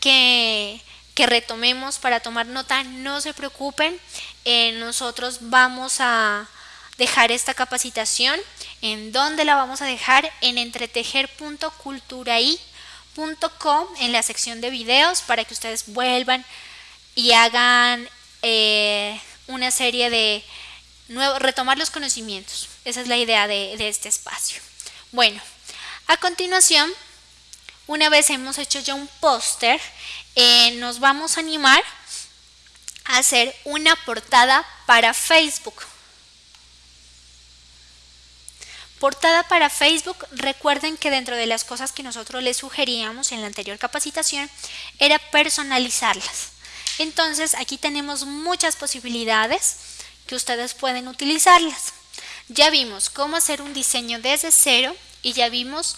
que, que retomemos para tomar nota, no se preocupen. Eh, nosotros vamos a, dejar esta capacitación. ¿En dónde la vamos a dejar? En entretejer.culturai.com en la sección de videos para que ustedes vuelvan y hagan eh, una serie de nuevos, retomar los conocimientos. Esa es la idea de, este espacio. Bueno, a continuación, una vez hemos hecho ya un póster, eh, nos vamos a animar hacer una portada para Facebook. Portada para Facebook, recuerden que dentro de las cosas que nosotros les sugeríamos en la anterior capacitación era personalizarlas. Entonces aquí tenemos muchas posibilidades que ustedes pueden utilizarlas. Ya vimos cómo hacer un diseño desde cero y ya vimos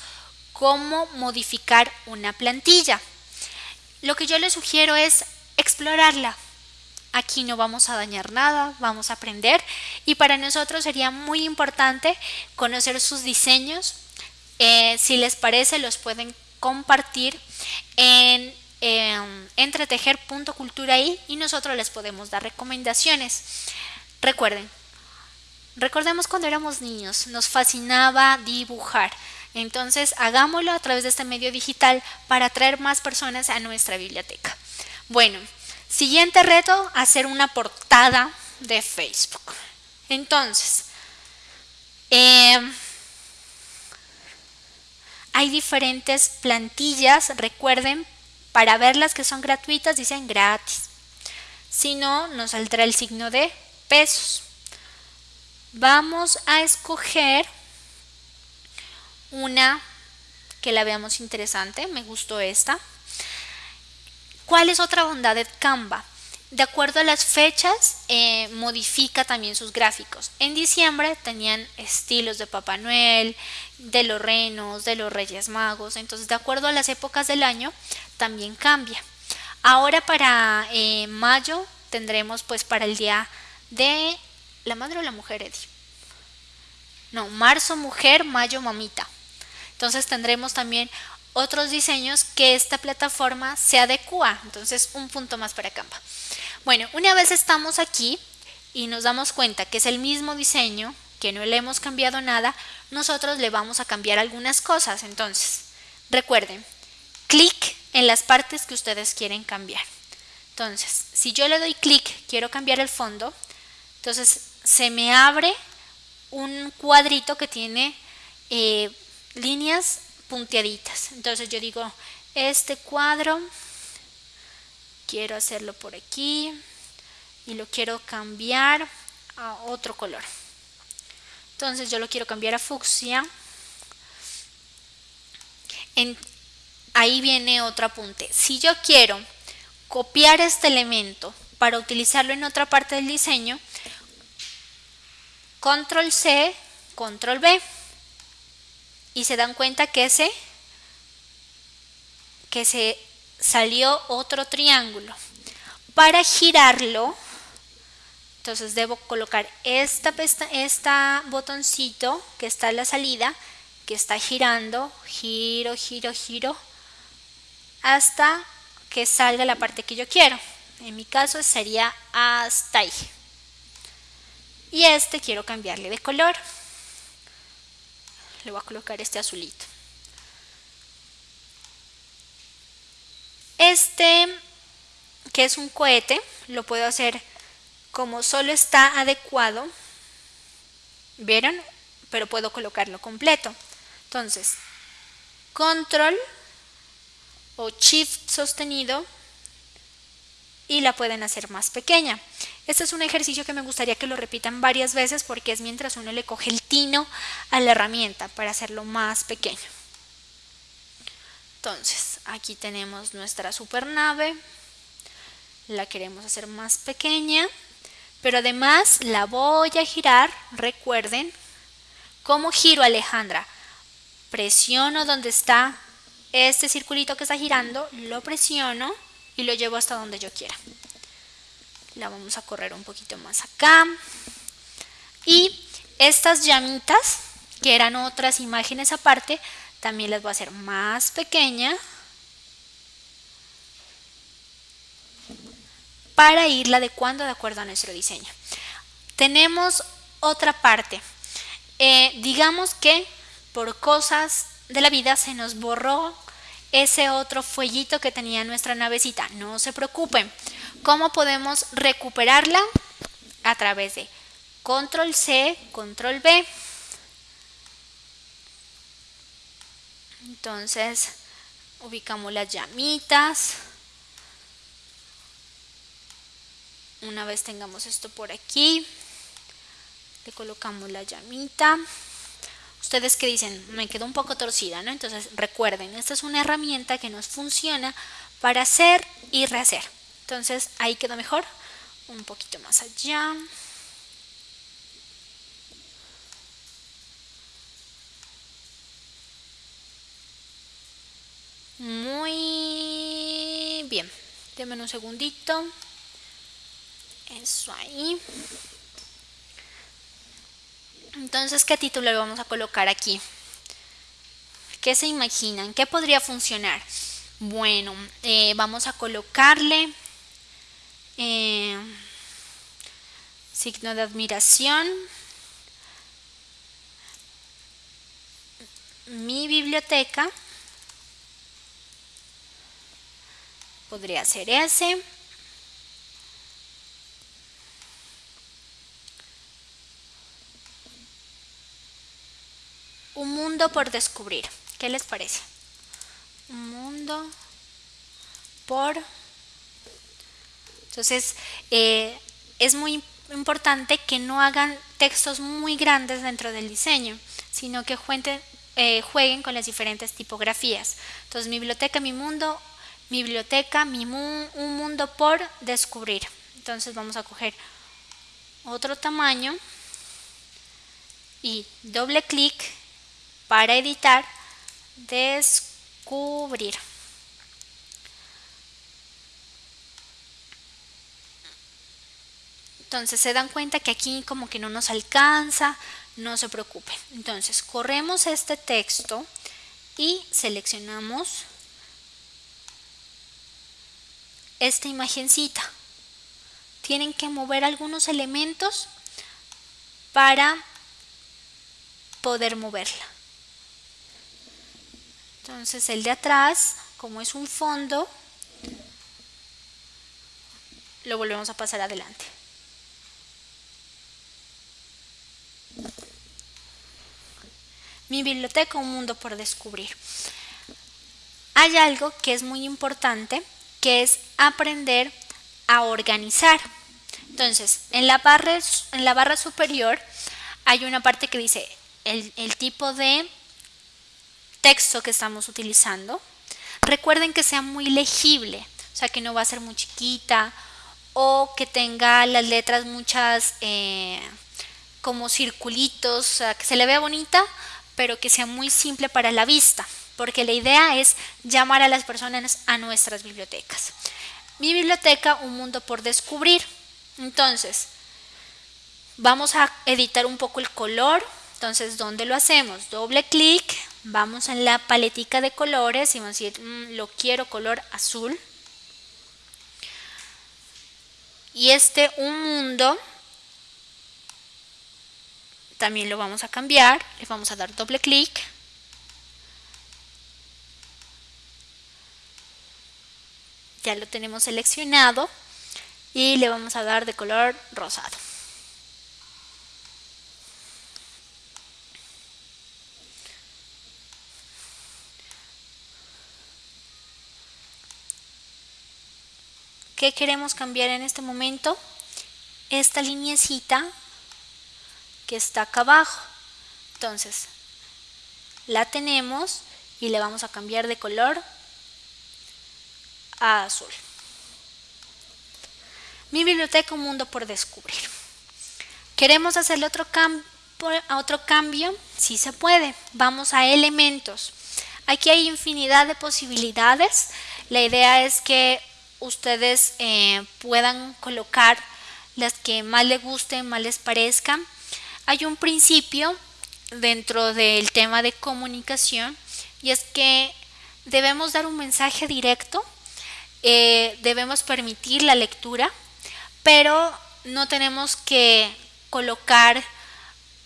cómo modificar una plantilla. Lo que yo les sugiero es explorarla. Aquí no vamos a dañar nada, vamos a aprender y para nosotros sería muy importante conocer sus diseños. Eh, si les parece, los pueden compartir en eh, y nosotros les podemos dar recomendaciones. Recuerden, recordemos cuando éramos niños, nos fascinaba dibujar. Entonces, hagámoslo a través de este medio digital para atraer más personas a nuestra biblioteca. Bueno, siguiente reto, hacer una portada de Facebook. Entonces, eh, hay diferentes plantillas, recuerden, para ver las que son gratuitas dicen gratis. Si no, nos saldrá el signo de pesos. Vamos a escoger una que la veamos interesante, me gustó esta. ¿Cuál es otra bondad de Canva? De acuerdo a las fechas, eh, modifica también sus gráficos. En diciembre tenían estilos de Papá Noel, de los renos, de los Reyes Magos. Entonces, de acuerdo a las épocas del año, también cambia. Ahora para eh, mayo tendremos pues para el día de la madre o la mujer, Eddie. No, marzo mujer, mayo mamita. Entonces tendremos también otros diseños que esta plataforma se adecua. Entonces un punto más para Canva. Bueno, una vez estamos aquí y nos damos cuenta que es el mismo diseño, que no le hemos cambiado nada, nosotros le vamos a cambiar algunas cosas. Entonces, recuerden, clic en las partes que ustedes quieren cambiar. Entonces, si yo le doy clic, quiero cambiar el fondo, entonces se me abre un cuadrito que tiene eh, líneas punteaditas. Entonces yo digo, este cuadro quiero hacerlo por aquí y lo quiero cambiar a otro color. Entonces yo lo quiero cambiar a fucsia. Ahí viene otro apunte. Si yo quiero copiar este elemento para utilizarlo en otra parte del diseño, control C, control B y se dan cuenta que se, que se salió otro triángulo. Para girarlo, entonces debo colocar esta, esta botoncito que está en la salida, que está girando, giro, giro, giro, hasta que salga la parte que yo quiero. En mi caso sería hasta ahí. Y este quiero cambiarle de color le voy a colocar este azulito. Este, que es un cohete, lo puedo hacer como solo está adecuado. ¿Vieron? Pero puedo colocarlo completo. Entonces, control o shift sostenido y la pueden hacer más pequeña. Este es un ejercicio que me gustaría que lo repitan varias veces porque es mientras uno le coge el tino a la herramienta para hacerlo más pequeño. Entonces, aquí tenemos nuestra supernave. La queremos hacer más pequeña, pero además la voy a girar, recuerden, ¿cómo giro Alejandra? Presiono donde está este circulito que está girando, lo presiono y lo llevo hasta donde yo quiera la vamos a correr un poquito más acá. Y estas llamitas que eran otras imágenes aparte también las voy a hacer más pequeña para irla adecuando de acuerdo a nuestro diseño. Tenemos otra parte. Eh, digamos que por cosas de la vida se nos borró ese otro fuellito que tenía nuestra navecita. No se preocupen ¿Cómo podemos recuperarla? A través de control C, control B. Entonces, ubicamos las llamitas. Una vez tengamos esto por aquí, le colocamos la llamita. Ustedes que dicen, me quedó un poco torcida, ¿no? Entonces recuerden, esta es una herramienta que nos funciona para hacer y rehacer. Entonces ahí quedó mejor. Un poquito más allá. Muy bien. Denme un segundito. Eso ahí. Entonces, ¿qué título le vamos a colocar aquí? ¿Qué se imaginan? ¿Qué podría funcionar? Bueno, eh, vamos a colocarle eh, signo de admiración. Mi biblioteca. Podría ser ese. Un mundo por descubrir. ¿Qué les parece? Un mundo por... Entonces, eh, es muy importante que no hagan textos muy grandes dentro del diseño, sino que jueguen, eh, jueguen con las diferentes tipografías. Entonces, mi biblioteca, mi mundo, mi biblioteca, mi un mundo por descubrir. Entonces vamos a coger otro tamaño y doble clic para editar, descubrir. Entonces se dan cuenta que aquí como que no nos alcanza, no se preocupen. Entonces corremos este texto y seleccionamos esta imagencita. Tienen que mover algunos elementos para poder moverla. Entonces el de atrás, como es un fondo, lo volvemos a pasar adelante. Mi biblioteca, un mundo por descubrir. Hay algo que es muy importante que es aprender a organizar. Entonces, en la barra, en la barra superior hay una parte que dice el, tipo de texto que estamos utilizando. Recuerden que sea muy legible, o sea que no va a ser muy chiquita o que tenga las letras muchas eh, como circulitos, o sea, que se le vea bonita, pero que sea muy simple para la vista porque la idea es llamar a las personas a nuestras bibliotecas. Mi biblioteca, un mundo por descubrir. Entonces, vamos a editar un poco el color. Entonces, ¿dónde lo hacemos? Doble clic, vamos en la paletica de colores y vamos a decir, mm, lo quiero color azul. Y este un mundo también lo vamos a cambiar, le vamos a dar doble clic ya lo tenemos seleccionado y le vamos a dar de color rosado. ¿Qué queremos cambiar en este momento? Esta lineecita que está acá abajo. Entonces, la tenemos y le vamos a cambiar de color azul. Mi biblioteca, un mundo por descubrir. ¿Queremos hacerle otro, otro cambio? Sí se puede. Vamos a elementos. Aquí hay infinidad de posibilidades. La idea es que ustedes eh, puedan colocar las que más les gusten, más les parezcan. Hay un principio dentro del tema de comunicación y es que debemos dar un mensaje directo eh, debemos permitir la lectura, pero no tenemos que colocar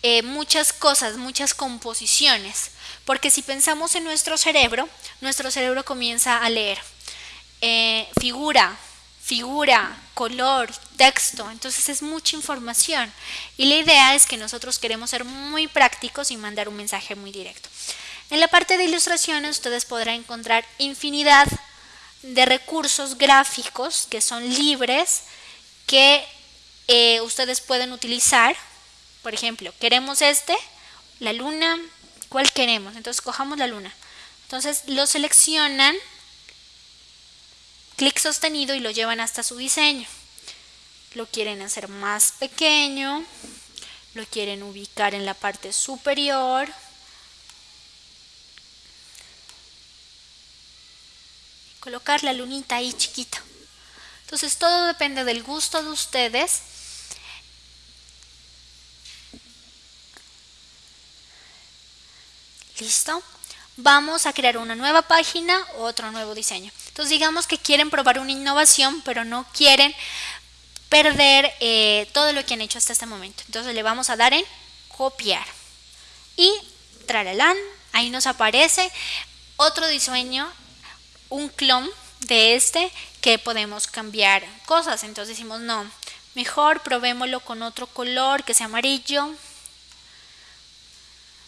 eh, muchas cosas, muchas composiciones, porque si pensamos en nuestro cerebro, nuestro cerebro comienza a leer eh, figura, figura, color, texto, entonces es mucha información y la idea es que nosotros queremos ser muy prácticos y mandar un mensaje muy directo. En la parte de ilustraciones ustedes podrán encontrar infinidad de recursos gráficos que son libres, que eh, ustedes pueden utilizar. Por ejemplo, queremos este, la luna, ¿cuál queremos? Entonces cojamos la luna. Entonces lo seleccionan, clic sostenido y lo llevan hasta su diseño. Lo quieren hacer más pequeño, lo quieren ubicar en la parte superior. Colocar la lunita ahí chiquita. Entonces todo depende del gusto de ustedes. ¿Listo? Vamos a crear una nueva página, otro nuevo diseño. Entonces digamos que quieren probar una innovación, pero no quieren perder eh, todo lo que han hecho hasta este momento. Entonces le vamos a dar en copiar. Y traralán, ahí nos aparece otro diseño, un clon de este que podemos cambiar cosas. Entonces decimos, no, mejor probémoslo con otro color que sea amarillo.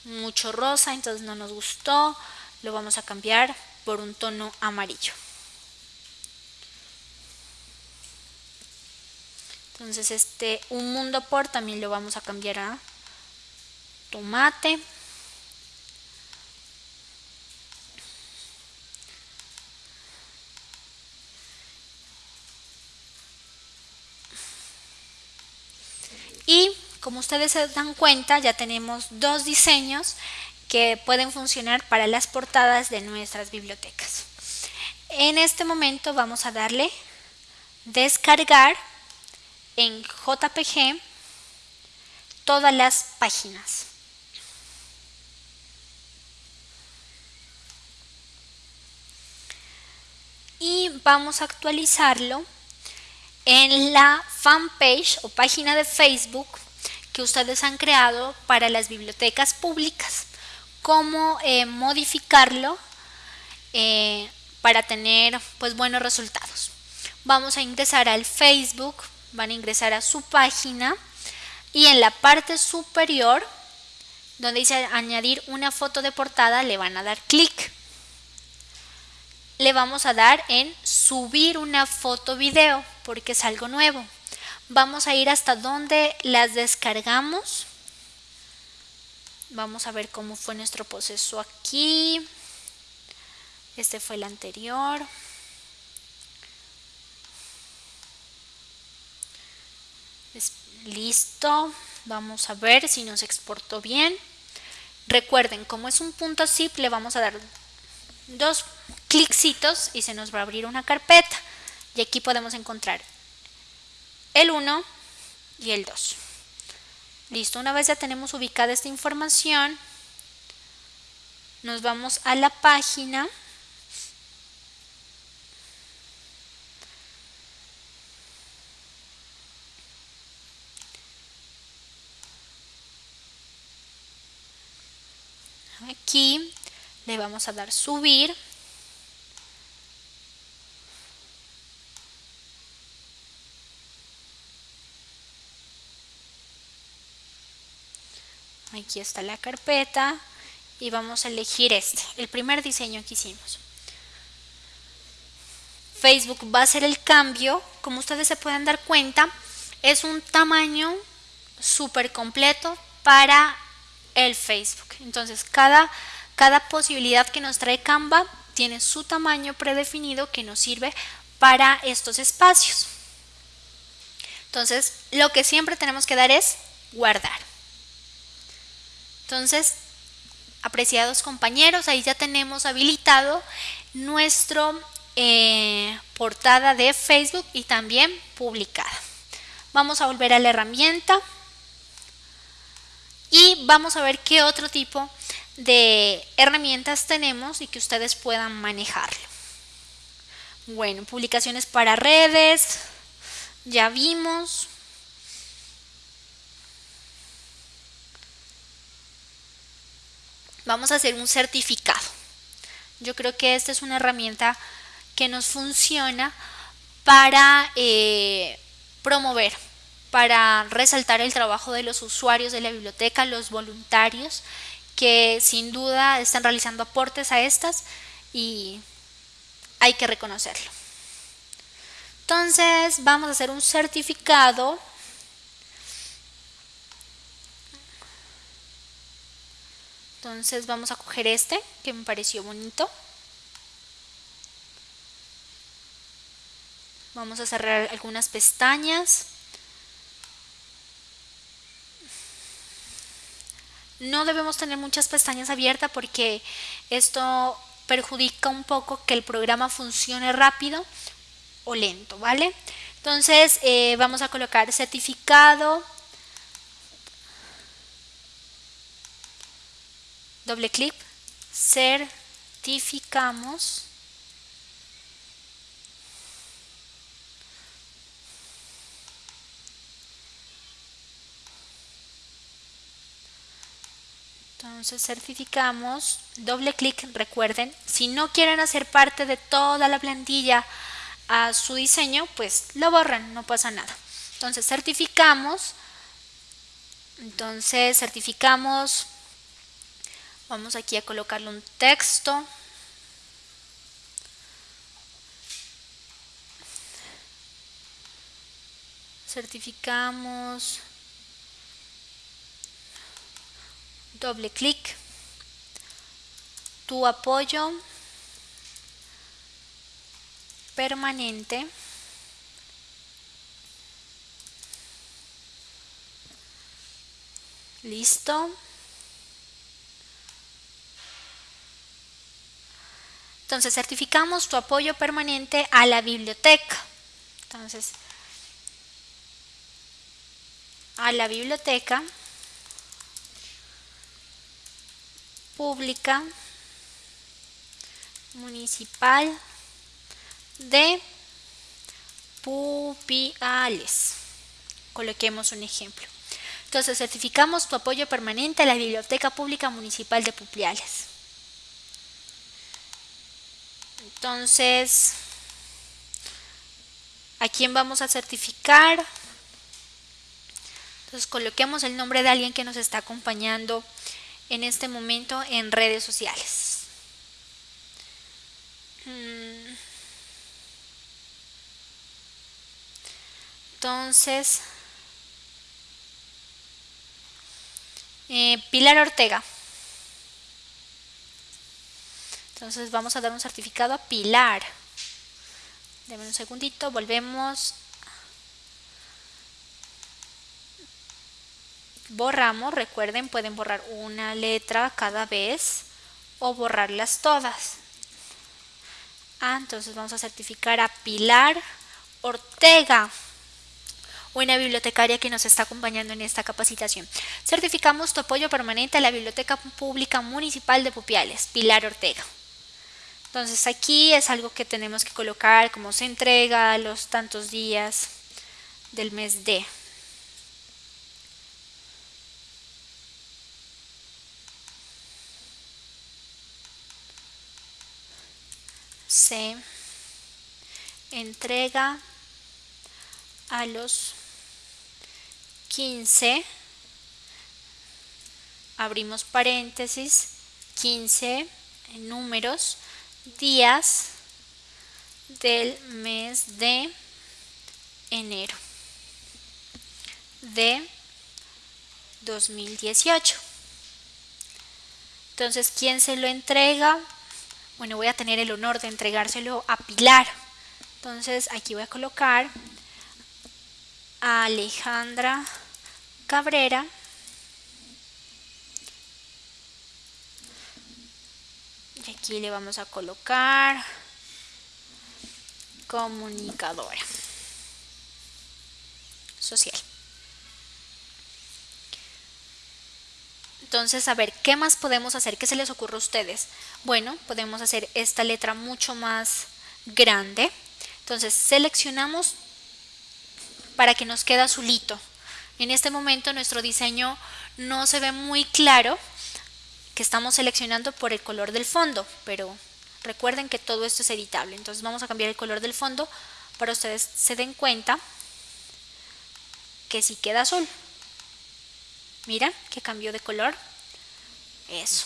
Mucho rosa, entonces no nos gustó. Lo vamos a cambiar por un tono amarillo. Entonces este un mundo por también lo vamos a cambiar a tomate. Y como ustedes se dan cuenta, ya tenemos dos diseños que pueden funcionar para las portadas de nuestras bibliotecas. En este momento vamos a darle descargar en JPG todas las páginas. Y vamos a actualizarlo en la fanpage o página de Facebook que ustedes han creado para las bibliotecas públicas. Cómo eh, modificarlo eh, para tener pues buenos resultados. Vamos a ingresar al Facebook van a ingresar a su página y en la parte superior donde dice añadir una foto de portada le van a dar clic le vamos a dar en subir una foto video porque es algo nuevo vamos a ir hasta donde las descargamos vamos a ver cómo fue nuestro proceso aquí este fue el anterior Listo. Vamos a ver si nos exportó bien. Recuerden, como es un punto zip, le vamos a dar dos clicksitos y se nos va a abrir una carpeta. Y aquí podemos encontrar el 1 y el 2. Listo, una vez ya tenemos ubicada esta información, nos vamos a la página aquí le vamos a dar subir aquí está la carpeta y vamos a elegir este, el primer diseño que hicimos. Facebook va a hacer el cambio, como ustedes se pueden dar cuenta, es un tamaño súper completo para el Facebook. Entonces, cada, cada posibilidad que nos trae Canva tiene su tamaño predefinido que nos sirve para estos espacios. Entonces, lo que siempre tenemos que dar es guardar. Entonces, apreciados compañeros, ahí ya tenemos habilitado nuestro eh, portada de Facebook y también publicada. Vamos a volver a la herramienta y vamos a ver qué otro tipo de herramientas tenemos y que ustedes puedan manejarlo. Bueno, publicaciones para redes, ya vimos. Vamos a hacer un certificado. Yo creo que esta es una herramienta que nos funciona para eh, promover para resaltar el trabajo de los usuarios de la biblioteca, los voluntarios, que sin duda están realizando aportes a estas y hay que reconocerlo. Entonces vamos a hacer un certificado Entonces vamos a coger este que me pareció bonito. Vamos a cerrar algunas pestañas. No debemos tener muchas pestañas abiertas porque esto perjudica un poco que el programa funcione rápido o lento, ¿vale? Entonces eh, vamos a colocar certificado doble clic, certificamos. Entonces certificamos, doble clic, recuerden, si no quieren hacer parte de toda la plantilla a su diseño, pues lo borran, no pasa nada. Entonces certificamos, entonces certificamos Vamos aquí a colocarle un texto. Certificamos. Doble clic. Tu apoyo permanente. Listo. Entonces, certificamos tu apoyo permanente a la biblioteca. Entonces, a la biblioteca pública municipal de Pupiales. Coloquemos un ejemplo. Entonces, certificamos tu apoyo permanente a la Biblioteca Pública Municipal de Pupiales. Entonces, ¿a quién vamos a certificar? Entonces, coloquemos el nombre de alguien que nos está acompañando en este momento en redes sociales. Mm. Entonces, eh, Pilar Ortega. Entonces vamos a dar un certificado a Pilar. Deme un segundito, volvemos. Borramos, recuerden, pueden borrar una letra cada vez o borrarlas todas. Ah, entonces vamos a certificar a Pilar Ortega una bibliotecaria que nos está acompañando en esta capacitación. Certificamos tu apoyo permanente a la Biblioteca Pública Municipal de Pupiales, Pilar Ortega. Entonces aquí es algo que tenemos que colocar como se entrega los tantos días del mes de. Se entrega a los 15, abrimos paréntesis, 15 números días del mes de enero de 2018. Entonces, ¿quién se lo entrega? Bueno, voy a tener el honor de entregárselo a Pilar. Entonces, aquí voy a colocar a Alejandra Cabrera y aquí le vamos a colocar comunicadora social. Entonces a ver qué más podemos hacer ¿Qué se les ocurre a ustedes bueno podemos hacer esta letra mucho más grande. Entonces seleccionamos para que nos quede azulito. En este momento nuestro diseño no se ve muy claro que estamos seleccionando por el color del fondo, pero recuerden que todo esto es editable. Entonces vamos a cambiar el color del fondo para ustedes se den cuenta que si queda azul. Mira que cambió de color. Eso.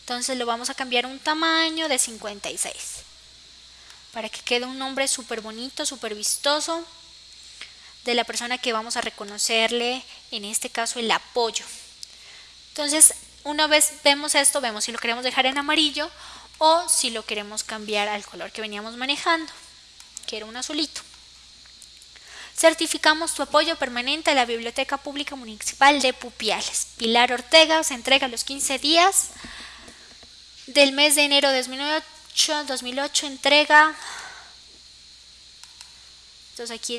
Entonces lo vamos a cambiar un tamaño de 56. para que quede un nombre súper bonito, súper vistoso de la persona que vamos a reconocerle, en este caso el apoyo. Entonces, una vez vemos esto, vemos si lo queremos dejar en amarillo o si lo queremos cambiar al color que veníamos manejando, que era un azulito. Certificamos tu apoyo permanente a la Biblioteca Pública Municipal de Pupiales. Pilar Ortega se entrega los 15 días del mes de enero de 2008, 2008 entrega. Entonces aquí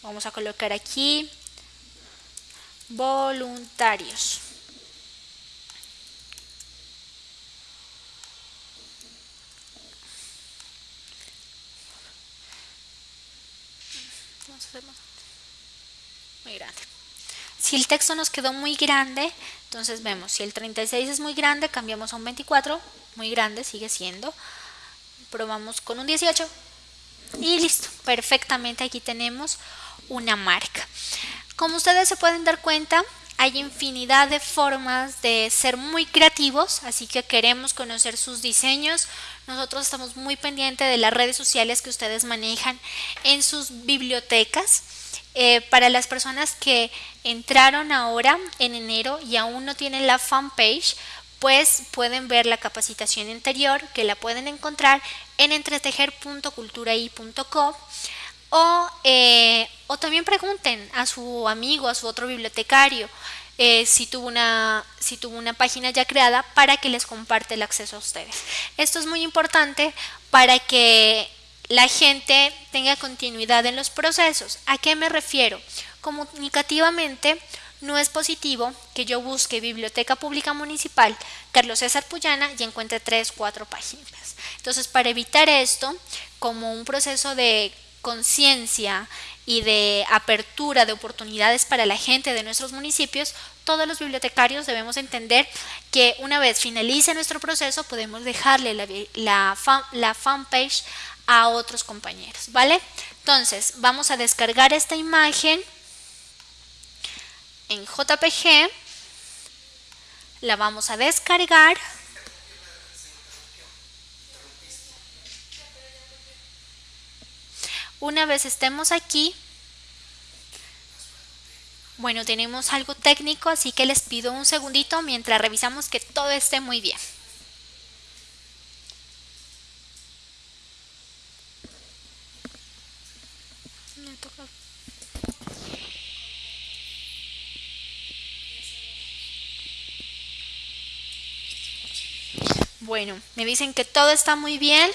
vamos a colocar aquí voluntarios. muy grande. Si el texto nos quedó muy grande, entonces vemos, si el 36 es muy grande, cambiamos a un 24, muy grande sigue siendo. Probamos con un 18 y listo, perfectamente aquí tenemos una marca. Como ustedes se pueden dar cuenta, hay infinidad de formas de ser muy creativos, así que queremos conocer sus diseños. Nosotros estamos muy pendientes de las redes sociales que ustedes manejan en sus bibliotecas. Eh, para las personas que entraron ahora en enero y aún no tienen la fanpage, pues pueden ver la capacitación anterior que la pueden encontrar en entretejer.culturai.co o, eh, o también pregunten a su amigo, a su otro bibliotecario, eh, si, tuvo una, si tuvo una página ya creada para que les comparte el acceso a ustedes. Esto es muy importante para que la gente tenga continuidad en los procesos. ¿A qué me refiero? Comunicativamente, no es positivo que yo busque Biblioteca Pública Municipal Carlos César Puyana y encuentre tres, cuatro páginas. Entonces, para evitar esto, como un proceso de conciencia y de apertura de oportunidades para la gente de nuestros municipios, todos los bibliotecarios debemos entender que una vez finalice nuestro proceso podemos dejarle la, la, fanpage a otros compañeros, ¿vale? Entonces, vamos a descargar esta imagen en JPG, la vamos a descargar Una vez estemos aquí, bueno, tenemos algo técnico, así que les pido un segundito mientras revisamos que todo esté muy bien. Bueno, me dicen que todo está muy bien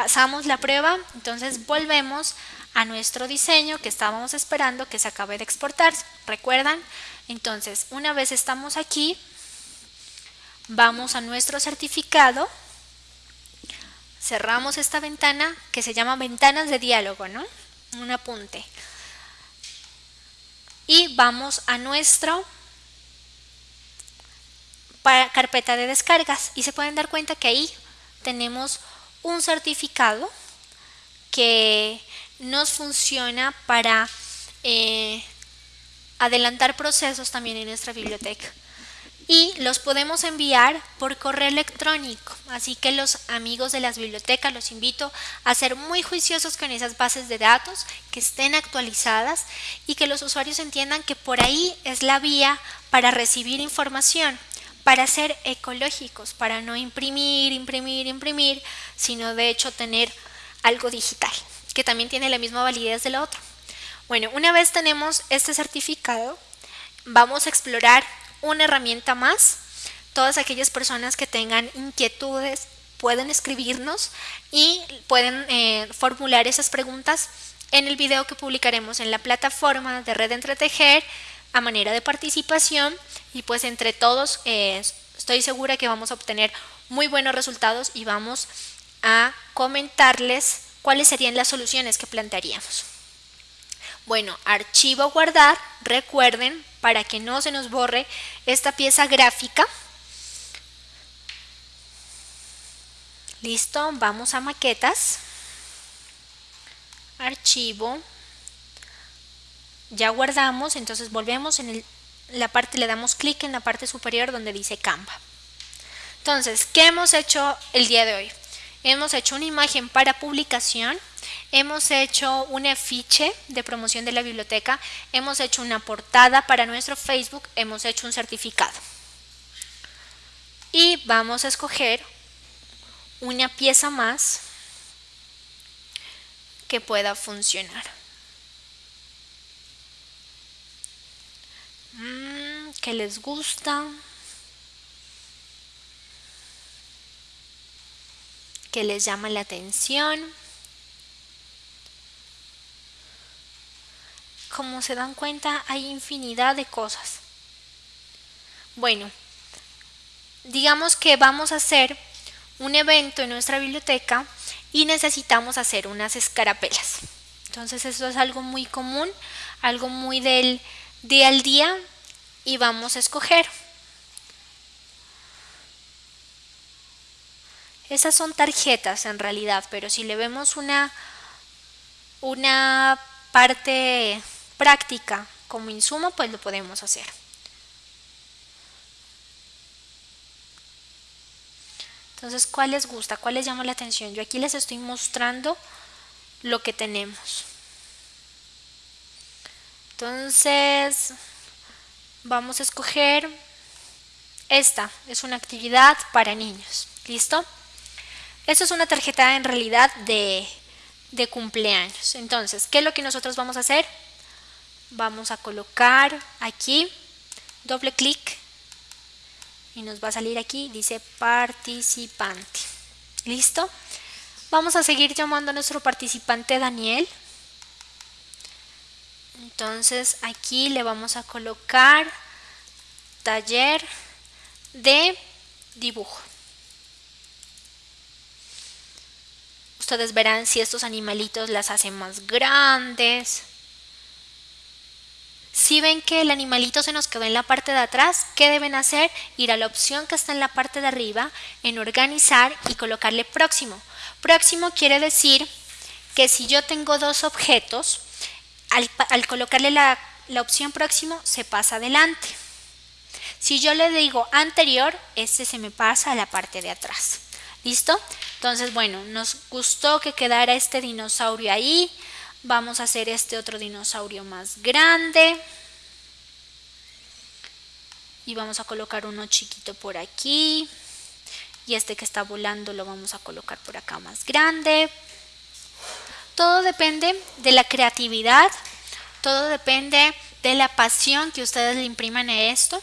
pasamos la prueba, entonces volvemos a nuestro diseño que estábamos esperando que se acabe de exportar. ¿Recuerdan? Entonces, una vez estamos aquí, vamos a nuestro certificado, cerramos esta ventana que se llama ventanas de diálogo, ¿no? Un apunte. Y vamos a nuestro carpeta de descargas y se pueden dar cuenta que ahí tenemos un certificado que nos funciona para eh, adelantar procesos también en nuestra biblioteca y los podemos enviar por correo electrónico. Así que los amigos de las bibliotecas los invito a ser muy juiciosos con esas bases de datos, que estén actualizadas y que los usuarios entiendan que por ahí es la vía para recibir información para ser ecológicos, para no imprimir, imprimir, imprimir, sino de hecho tener algo digital, que también tiene la misma validez de la otra. Bueno, una vez tenemos este certificado, vamos a explorar una herramienta más. Todas aquellas personas que tengan inquietudes pueden escribirnos y pueden eh, formular esas preguntas en el video que publicaremos en la plataforma de Red Entretejer a manera de participación y pues entre todos eh, estoy segura que vamos a obtener muy buenos resultados y vamos a comentarles cuáles serían las soluciones que plantearíamos. Bueno, archivo guardar, recuerden, para que no se nos borre esta pieza gráfica. Listo, vamos a maquetas. Archivo, ya guardamos, entonces volvemos en la parte, le damos clic en la parte superior donde dice Canva. Entonces, ¿qué hemos hecho el día de hoy? hemos hecho una imagen para publicación, hemos hecho un afiche de promoción de la biblioteca, hemos hecho una portada para nuestro Facebook, hemos hecho un certificado. Y vamos a escoger una pieza más que pueda funcionar. Mm, ¿Qué les gusta? que les llama la atención. Como se dan cuenta, hay infinidad de cosas. Bueno, digamos que vamos a hacer un evento en nuestra biblioteca y necesitamos hacer unas escarapelas. Entonces eso es algo muy común, algo muy del día al día y vamos a escoger Esas son tarjetas en realidad, pero si le vemos una, una parte práctica como insumo, pues lo podemos hacer. Entonces, ¿cuál les gusta? ¿Cuál les llama la atención? Yo aquí les estoy mostrando lo que tenemos. Entonces, vamos a escoger esta. Es una actividad para niños. ¿Listo? Esto es una tarjeta en realidad de, de cumpleaños. Entonces, ¿qué es lo que nosotros vamos a hacer? Vamos a colocar aquí, doble clic y nos va a salir aquí, dice participante. ¿Listo? Vamos a seguir llamando a nuestro participante Daniel. Entonces aquí le vamos a colocar taller de dibujo. Ustedes verán si estos animalitos las hacen más grandes. Si ven que el animalito se nos quedó en la parte de atrás, ¿qué deben hacer? Ir a la opción que está en la parte de arriba, en organizar y colocarle próximo. Próximo quiere decir que si yo tengo dos objetos, al, colocarle la, la opción próximo se pasa adelante. Si yo le digo anterior, este se me pasa a la parte de atrás. ¿Listo? Entonces, bueno, nos gustó que quedara este dinosaurio ahí. Vamos a hacer este otro dinosaurio más grande. Y vamos a colocar uno chiquito por aquí. Y este que está volando lo vamos a colocar por acá más grande. Todo depende de la creatividad. Todo depende de la pasión que ustedes le impriman a esto.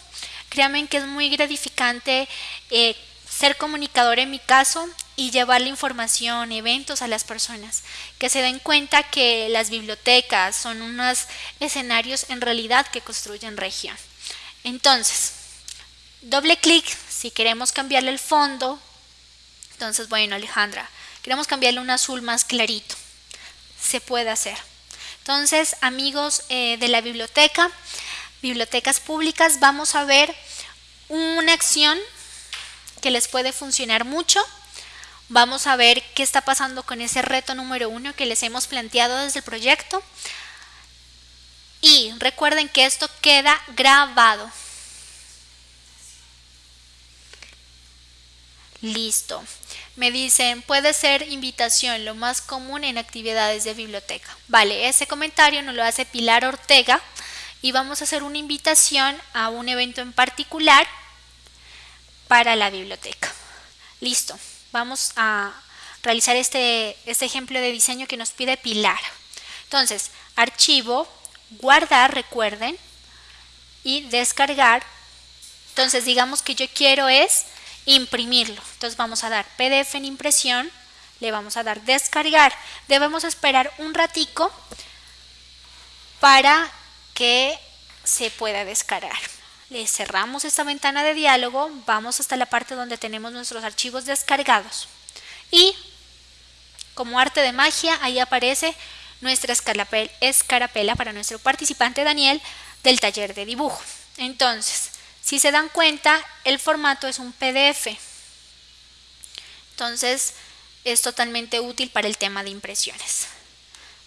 Créanme que es muy gratificante eh, ser comunicador en mi caso y llevar la información, eventos a las personas, que se den cuenta que las bibliotecas son unos escenarios en realidad que construyen región. Entonces, doble clic si queremos cambiarle el fondo. Entonces, bueno, Alejandra, queremos cambiarle un azul más clarito. Se puede hacer. Entonces, amigos eh, de la biblioteca, bibliotecas públicas, vamos a ver una acción que les puede funcionar mucho. Vamos a ver qué está pasando con ese reto número uno que les hemos planteado desde el proyecto. Y recuerden que esto queda grabado. Listo. Me dicen, puede ser invitación, lo más común en actividades de biblioteca. Vale, ese comentario nos lo hace Pilar Ortega y vamos a hacer una invitación a un evento en particular para la biblioteca. Listo, vamos a realizar este, este ejemplo de diseño que nos pide Pilar. Entonces, archivo, guardar, recuerden, y descargar. Entonces, digamos que yo quiero es imprimirlo. Entonces, vamos a dar PDF en impresión, le vamos a dar descargar. Debemos esperar un ratico para que se pueda descargar le cerramos esta ventana de diálogo, vamos hasta la parte donde tenemos nuestros archivos descargados y como arte de magia ahí aparece nuestra escarapela para nuestro participante Daniel del taller de dibujo. Entonces, si se dan cuenta, el formato es un PDF. Entonces, es totalmente útil para el tema de impresiones.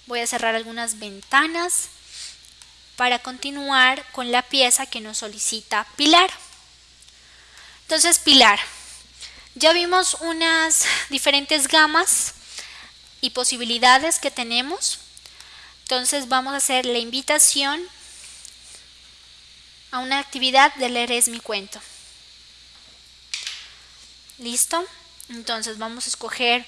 Voy a cerrar algunas ventanas para continuar con la pieza que nos solicita Pilar. Entonces, Pilar, Ya vimos unas diferentes gamas y posibilidades que tenemos. Entonces vamos a hacer la invitación a una actividad de leer es mi cuento. ¿Listo? Entonces vamos a escoger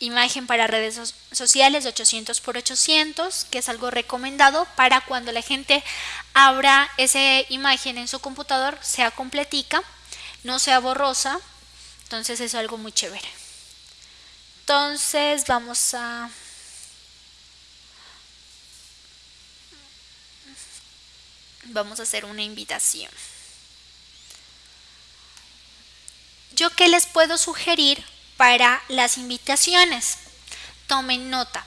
imagen para redes sociales 800 por 800, que es algo recomendado para cuando la gente abra esa imagen en su computador, sea completica, no sea borrosa. Entonces es algo muy chévere. Entonces vamos a... Vamos a hacer una invitación. ¿Yo qué les puedo sugerir para las invitaciones. Tomen nota.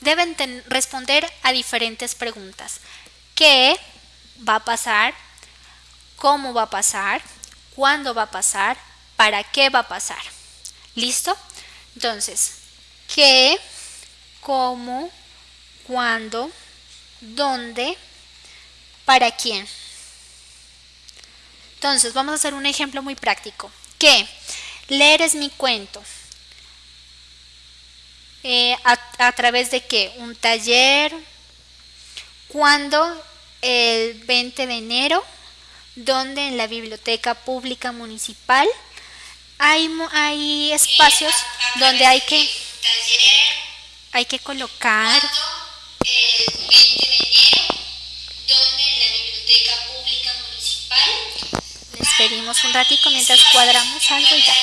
Deben responder a diferentes preguntas. ¿Qué va a pasar? ¿Cómo va a pasar? ¿Cuándo va a pasar? ¿Para qué va a pasar? ¿Listo? Entonces, ¿qué? ¿Cómo? ¿Cuándo? ¿Dónde? ¿Para quién? Entonces, vamos a hacer un ejemplo muy práctico. ¿Qué? Leer es mi cuento. Eh, a, través de qué? Un taller. ¿Cuándo? El 20 de enero. Donde en la Biblioteca Pública Municipal hay, hay espacios donde hay que, hay que colocar. El 20 de enero. Donde Biblioteca Pública Municipal. Les pedimos un ratico mientras cuadramos algo y ya.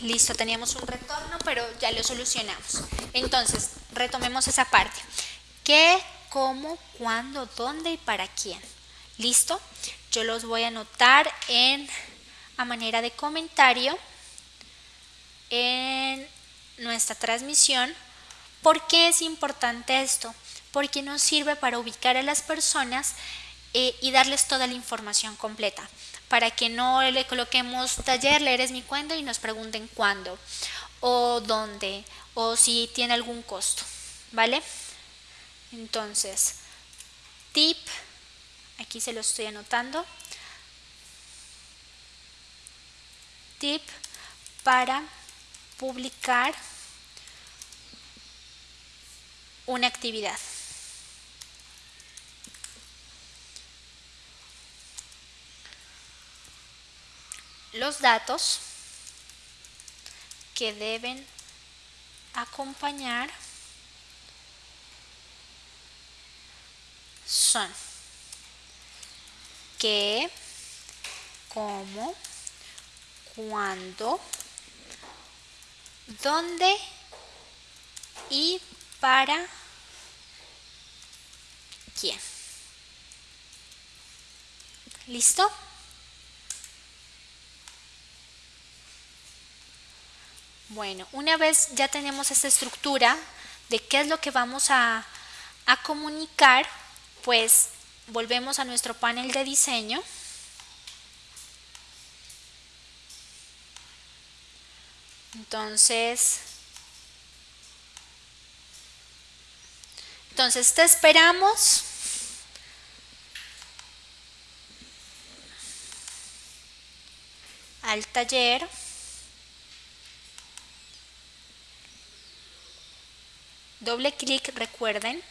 Listo, teníamos un retorno, pero ya lo solucionamos. Entonces, retomemos esa parte. ¿Qué, cómo, cuándo, dónde y para quién? ¿Listo? Yo los voy a anotar en a manera de comentario en nuestra transmisión. ¿Por qué es importante esto? Porque nos sirve para ubicar a las personas eh, y darles toda la información completa para que no le coloquemos taller, leer es mi cuento y nos pregunten cuándo o dónde o si tiene algún costo, ¿vale? Entonces, tip, aquí se lo estoy anotando, tip para publicar una actividad. los datos que deben acompañar son qué, cómo, cuándo, dónde y para quién. ¿Listo? Bueno, una vez ya tenemos esta estructura de qué es lo que vamos a, comunicar, pues volvemos a nuestro panel de diseño. Entonces, entonces te esperamos. al taller. Doble clic, recuerden.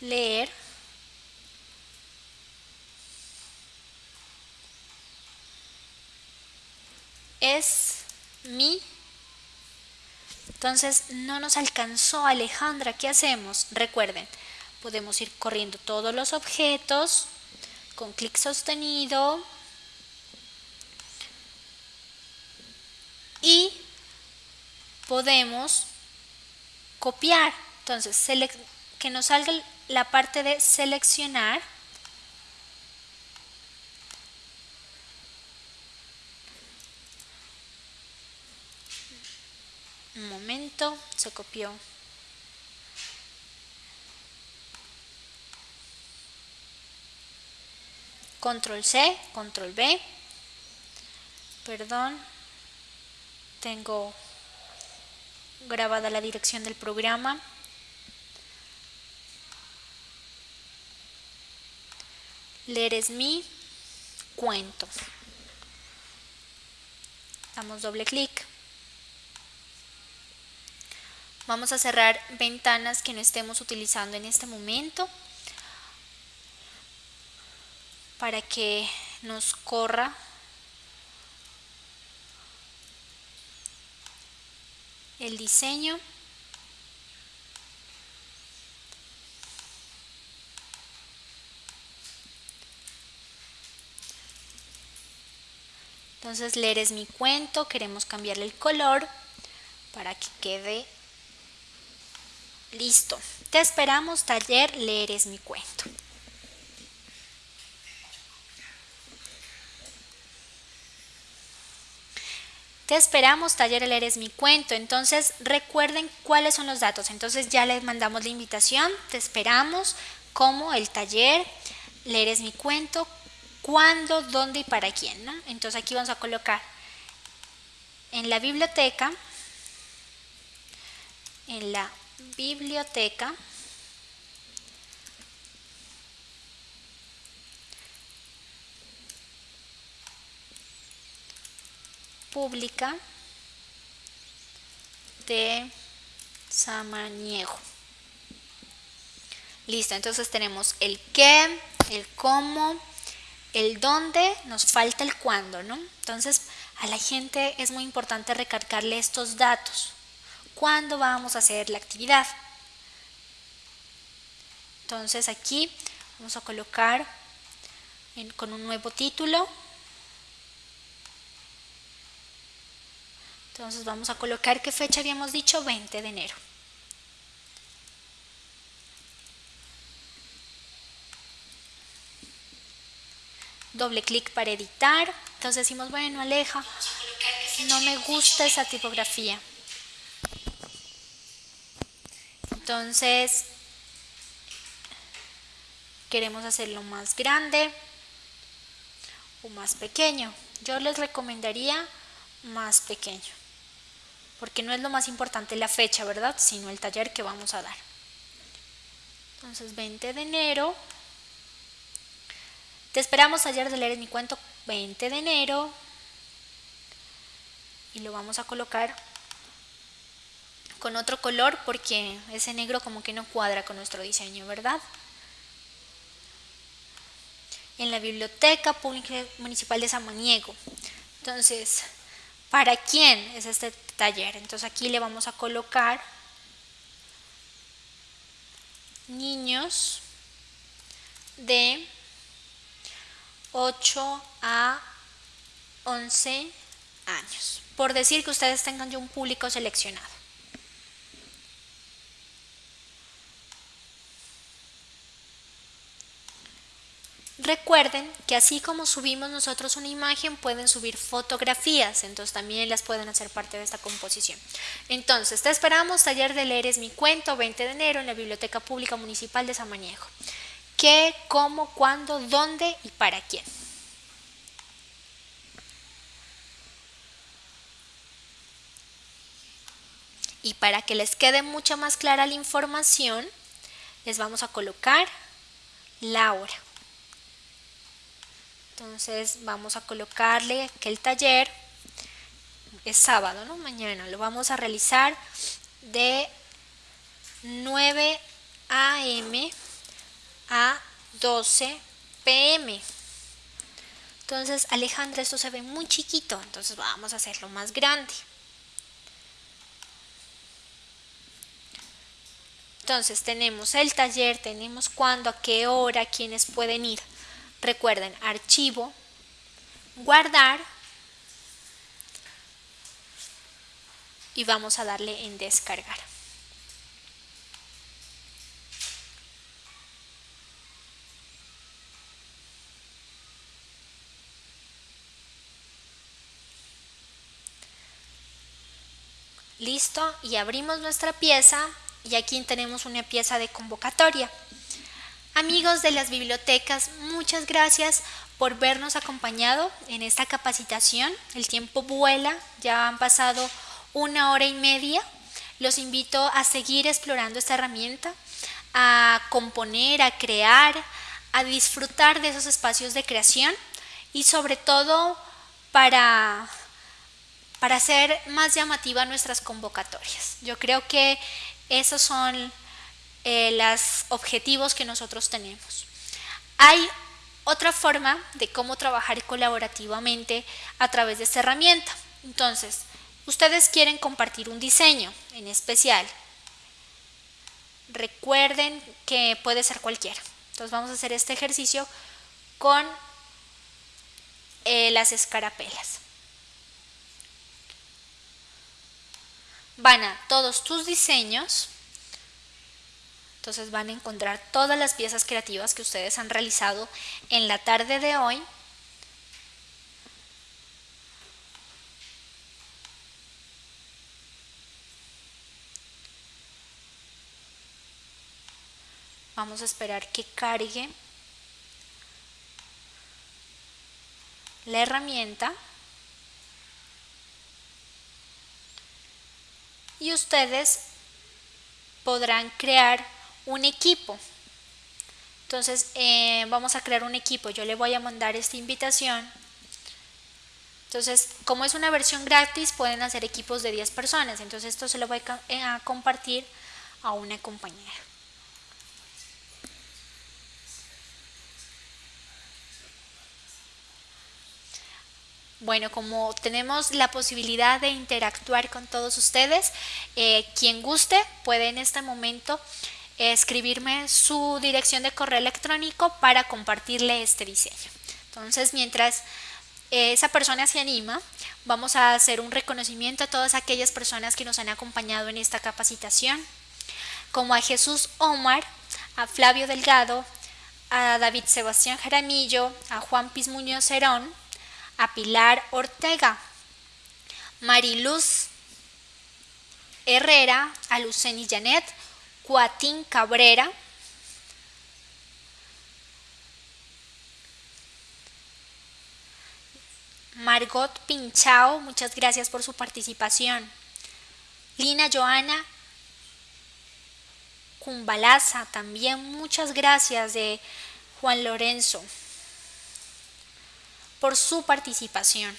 Leer. Es mi. Entonces no nos alcanzó Alejandra. ¿Qué hacemos? Recuerden, podemos ir corriendo todos los objetos con clic sostenido y podemos copiar. Entonces, que nos salga la parte de seleccionar. Se copió. Control C, Control B. Perdón, tengo grabada la dirección del programa. Leer es mi cuento. Damos doble clic. Vamos a cerrar ventanas que no estemos utilizando en este momento para que nos corra el diseño. Entonces leer es mi cuento, queremos cambiarle el color para que quede listo. Te esperamos taller, leer es mi cuento. Te esperamos, taller Leer es mi cuento. Entonces recuerden cuáles son los datos. Entonces ya les mandamos la invitación. Te esperamos como el taller Leer es mi cuento cuándo, dónde y para quién. ¿no? Entonces aquí vamos a colocar en la biblioteca, en la biblioteca, pública de Samaniego. Listo, entonces tenemos el qué, el cómo, el dónde, nos falta el cuándo, ¿no? Entonces, a la gente es muy importante recargarle estos datos. ¿Cuándo vamos a hacer la actividad? Entonces aquí vamos a colocar con un nuevo título. Entonces vamos a colocar qué fecha habíamos dicho, 20 de enero. doble clic para editar. Entonces decimos, bueno, aleja, no me gusta esa tipografía. Entonces, queremos hacerlo más grande o más pequeño. Yo les recomendaría más pequeño, porque no es lo más importante la fecha, ¿verdad? Sino el taller que vamos a dar. Entonces, 20 de enero te esperamos ayer de leer mi cuento 20 de enero y lo vamos a colocar con otro color porque ese negro como que no cuadra con nuestro diseño, ¿verdad? En la Biblioteca Pública Municipal de Samaniego. Entonces, ¿para quién es este taller? Entonces aquí le vamos a colocar niños de 8 a 11 años. Por decir que ustedes tengan ya un público seleccionado. Recuerden que así como subimos nosotros una imagen, pueden subir fotografías, entonces también las pueden hacer parte de esta composición. Entonces, te esperamos, taller de leer es mi cuento, 20 de enero, en la Biblioteca Pública Municipal de Samaniego qué, cómo, cuándo, dónde y para quién. Y para que les quede mucha más clara la información, les vamos a colocar la hora. Entonces vamos a colocarle que el taller es sábado, ¿no? Mañana lo vamos a realizar de 9 a.m a 12 pm. Entonces, Alejandra, esto se ve muy chiquito, entonces vamos a hacerlo más grande. Entonces, tenemos el taller, tenemos cuándo, a qué hora, quiénes pueden ir. Recuerden, archivo, guardar y vamos a darle en descargar. Listo, y abrimos nuestra pieza y aquí tenemos una pieza de convocatoria. Amigos de las bibliotecas, muchas gracias por vernos acompañado en esta capacitación. El tiempo vuela, ya han pasado una hora y media. los invito a seguir explorando esta herramienta, a componer, a crear, a disfrutar de esos espacios de creación y sobre todo para, para hacer más llamativa nuestras convocatorias. Yo creo que esos son eh, los objetivos que nosotros tenemos. Hay otra forma de cómo trabajar colaborativamente a través de esta herramienta. Entonces, ustedes quieren compartir un diseño en especial. Recuerden que puede ser cualquiera. Entonces vamos a hacer este ejercicio con eh, las escarapelas. Van a todos tus diseños. Entonces van a encontrar todas las piezas creativas que ustedes han realizado en la tarde de hoy. Vamos a esperar que cargue la herramienta. Y ustedes podrán crear un equipo. Entonces eh, vamos a crear un equipo. Yo le voy a mandar esta invitación. Entonces, como es una versión gratis, pueden hacer equipos de 10 personas. Entonces esto se lo voy a compartir a una compañera. Bueno, como tenemos la posibilidad de interactuar con todos ustedes, eh, quien guste puede en este momento escribirme su dirección de correo electrónico para compartirle este diseño. Entonces, mientras esa persona se anima, vamos a hacer un reconocimiento a todas aquellas personas que nos han acompañado en esta capacitación, como a Jesús Omar, a Flavio Delgado, a David Sebastián Jaramillo, a Juan Piz Muñoz Herón, a Pilar Ortega, Mariluz Herrera, a Luceni Janet, Cuatín Cabrera, Margot Pinchao, muchas gracias por su participación. Lina Joana Cumbalaza, también muchas gracias de Juan Lorenzo por su participación.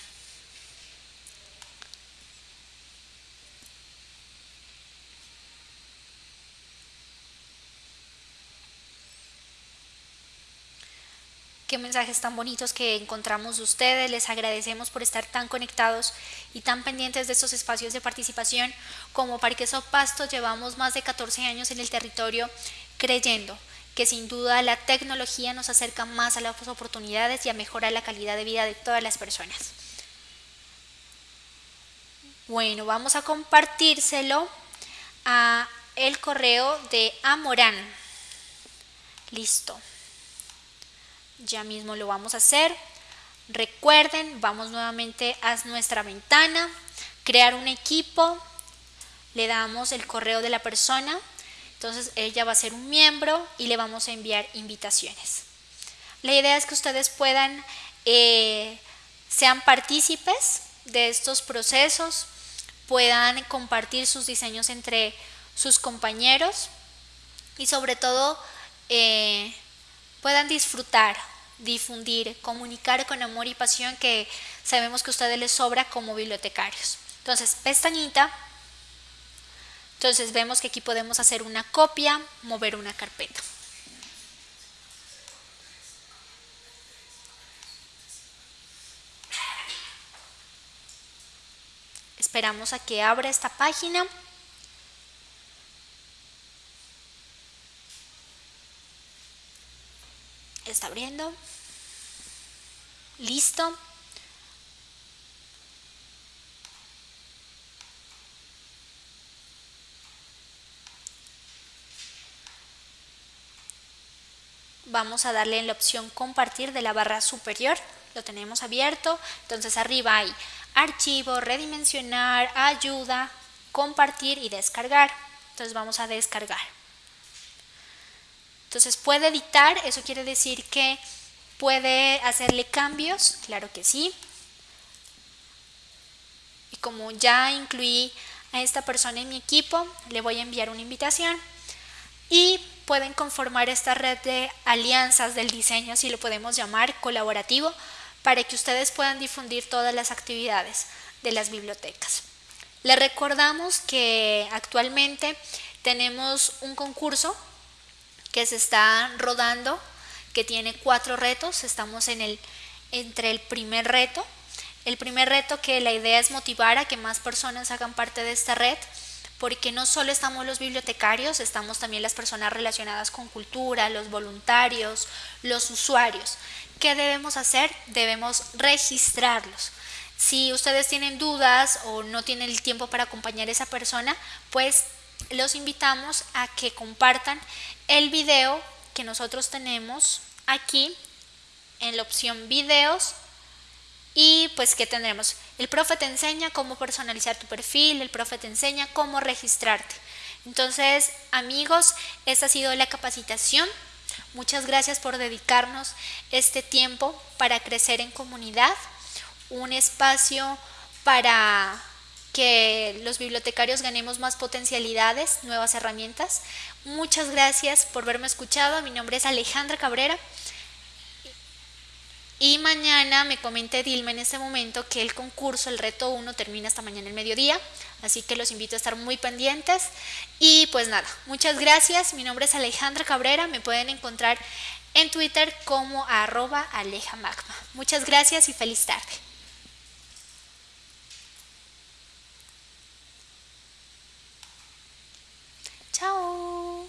Qué mensajes tan bonitos que encontramos de ustedes. Les agradecemos por estar tan conectados y tan pendientes de estos espacios de participación. Como Parque Pasto llevamos más de 14 años en el territorio creyendo que sin duda la tecnología nos acerca más a las oportunidades y a mejorar la calidad de vida de todas las personas. Bueno, vamos a compartírselo a el correo de Amorán. Listo. Ya mismo lo vamos a hacer. Recuerden, vamos nuevamente a nuestra ventana, crear un equipo, le damos el correo de la persona entonces ella va a ser un miembro y le vamos a enviar invitaciones. La idea es que ustedes puedan, eh, sean partícipes de estos procesos, puedan compartir sus diseños entre sus compañeros y sobre todo eh, puedan disfrutar, difundir, comunicar con amor y pasión que sabemos que a ustedes les sobra como bibliotecarios. Entonces, pestañita entonces vemos que aquí podemos hacer una copia, mover una carpeta. Esperamos a que abra esta página. Está abriendo. Listo. vamos a darle en la opción compartir de la barra superior, lo tenemos abierto, entonces arriba hay archivo, redimensionar, ayuda, compartir y descargar, entonces vamos a descargar. Entonces puede editar, eso quiere decir que puede hacerle cambios, claro que sí. Y como ya incluí a esta persona en mi equipo, le voy a enviar una invitación y pueden conformar esta red de alianzas del diseño, si lo podemos llamar, colaborativo, para que ustedes puedan difundir todas las actividades de las bibliotecas. Les recordamos que actualmente tenemos un concurso que se está rodando, que tiene cuatro retos, estamos en el, entre el primer reto, el primer reto que la idea es motivar a que más personas hagan parte de esta red, porque no solo estamos los bibliotecarios, estamos también las personas relacionadas con cultura, los voluntarios, los usuarios. ¿Qué debemos hacer? Debemos registrarlos. Si ustedes tienen dudas o no tienen el tiempo para acompañar a esa persona, pues los invitamos a que compartan el video que nosotros tenemos aquí en la opción videos y pues que tendremos el profe te enseña cómo personalizar tu perfil, el profe te enseña cómo registrarte. Entonces, amigos, esta ha sido la capacitación. Muchas gracias por dedicarnos este tiempo para crecer en comunidad, un espacio para que los bibliotecarios ganemos más potencialidades, nuevas herramientas. Muchas gracias por verme escuchado. Mi nombre es Alejandra Cabrera. Y mañana me comenta Dilma en este momento que el concurso, el reto 1, termina hasta mañana el mediodía. Así que los invito a estar muy pendientes. Y pues nada, muchas gracias. Mi nombre es Alejandra Cabrera. Me pueden encontrar en Twitter como arroba alejamagma. Muchas gracias y feliz tarde. Chao.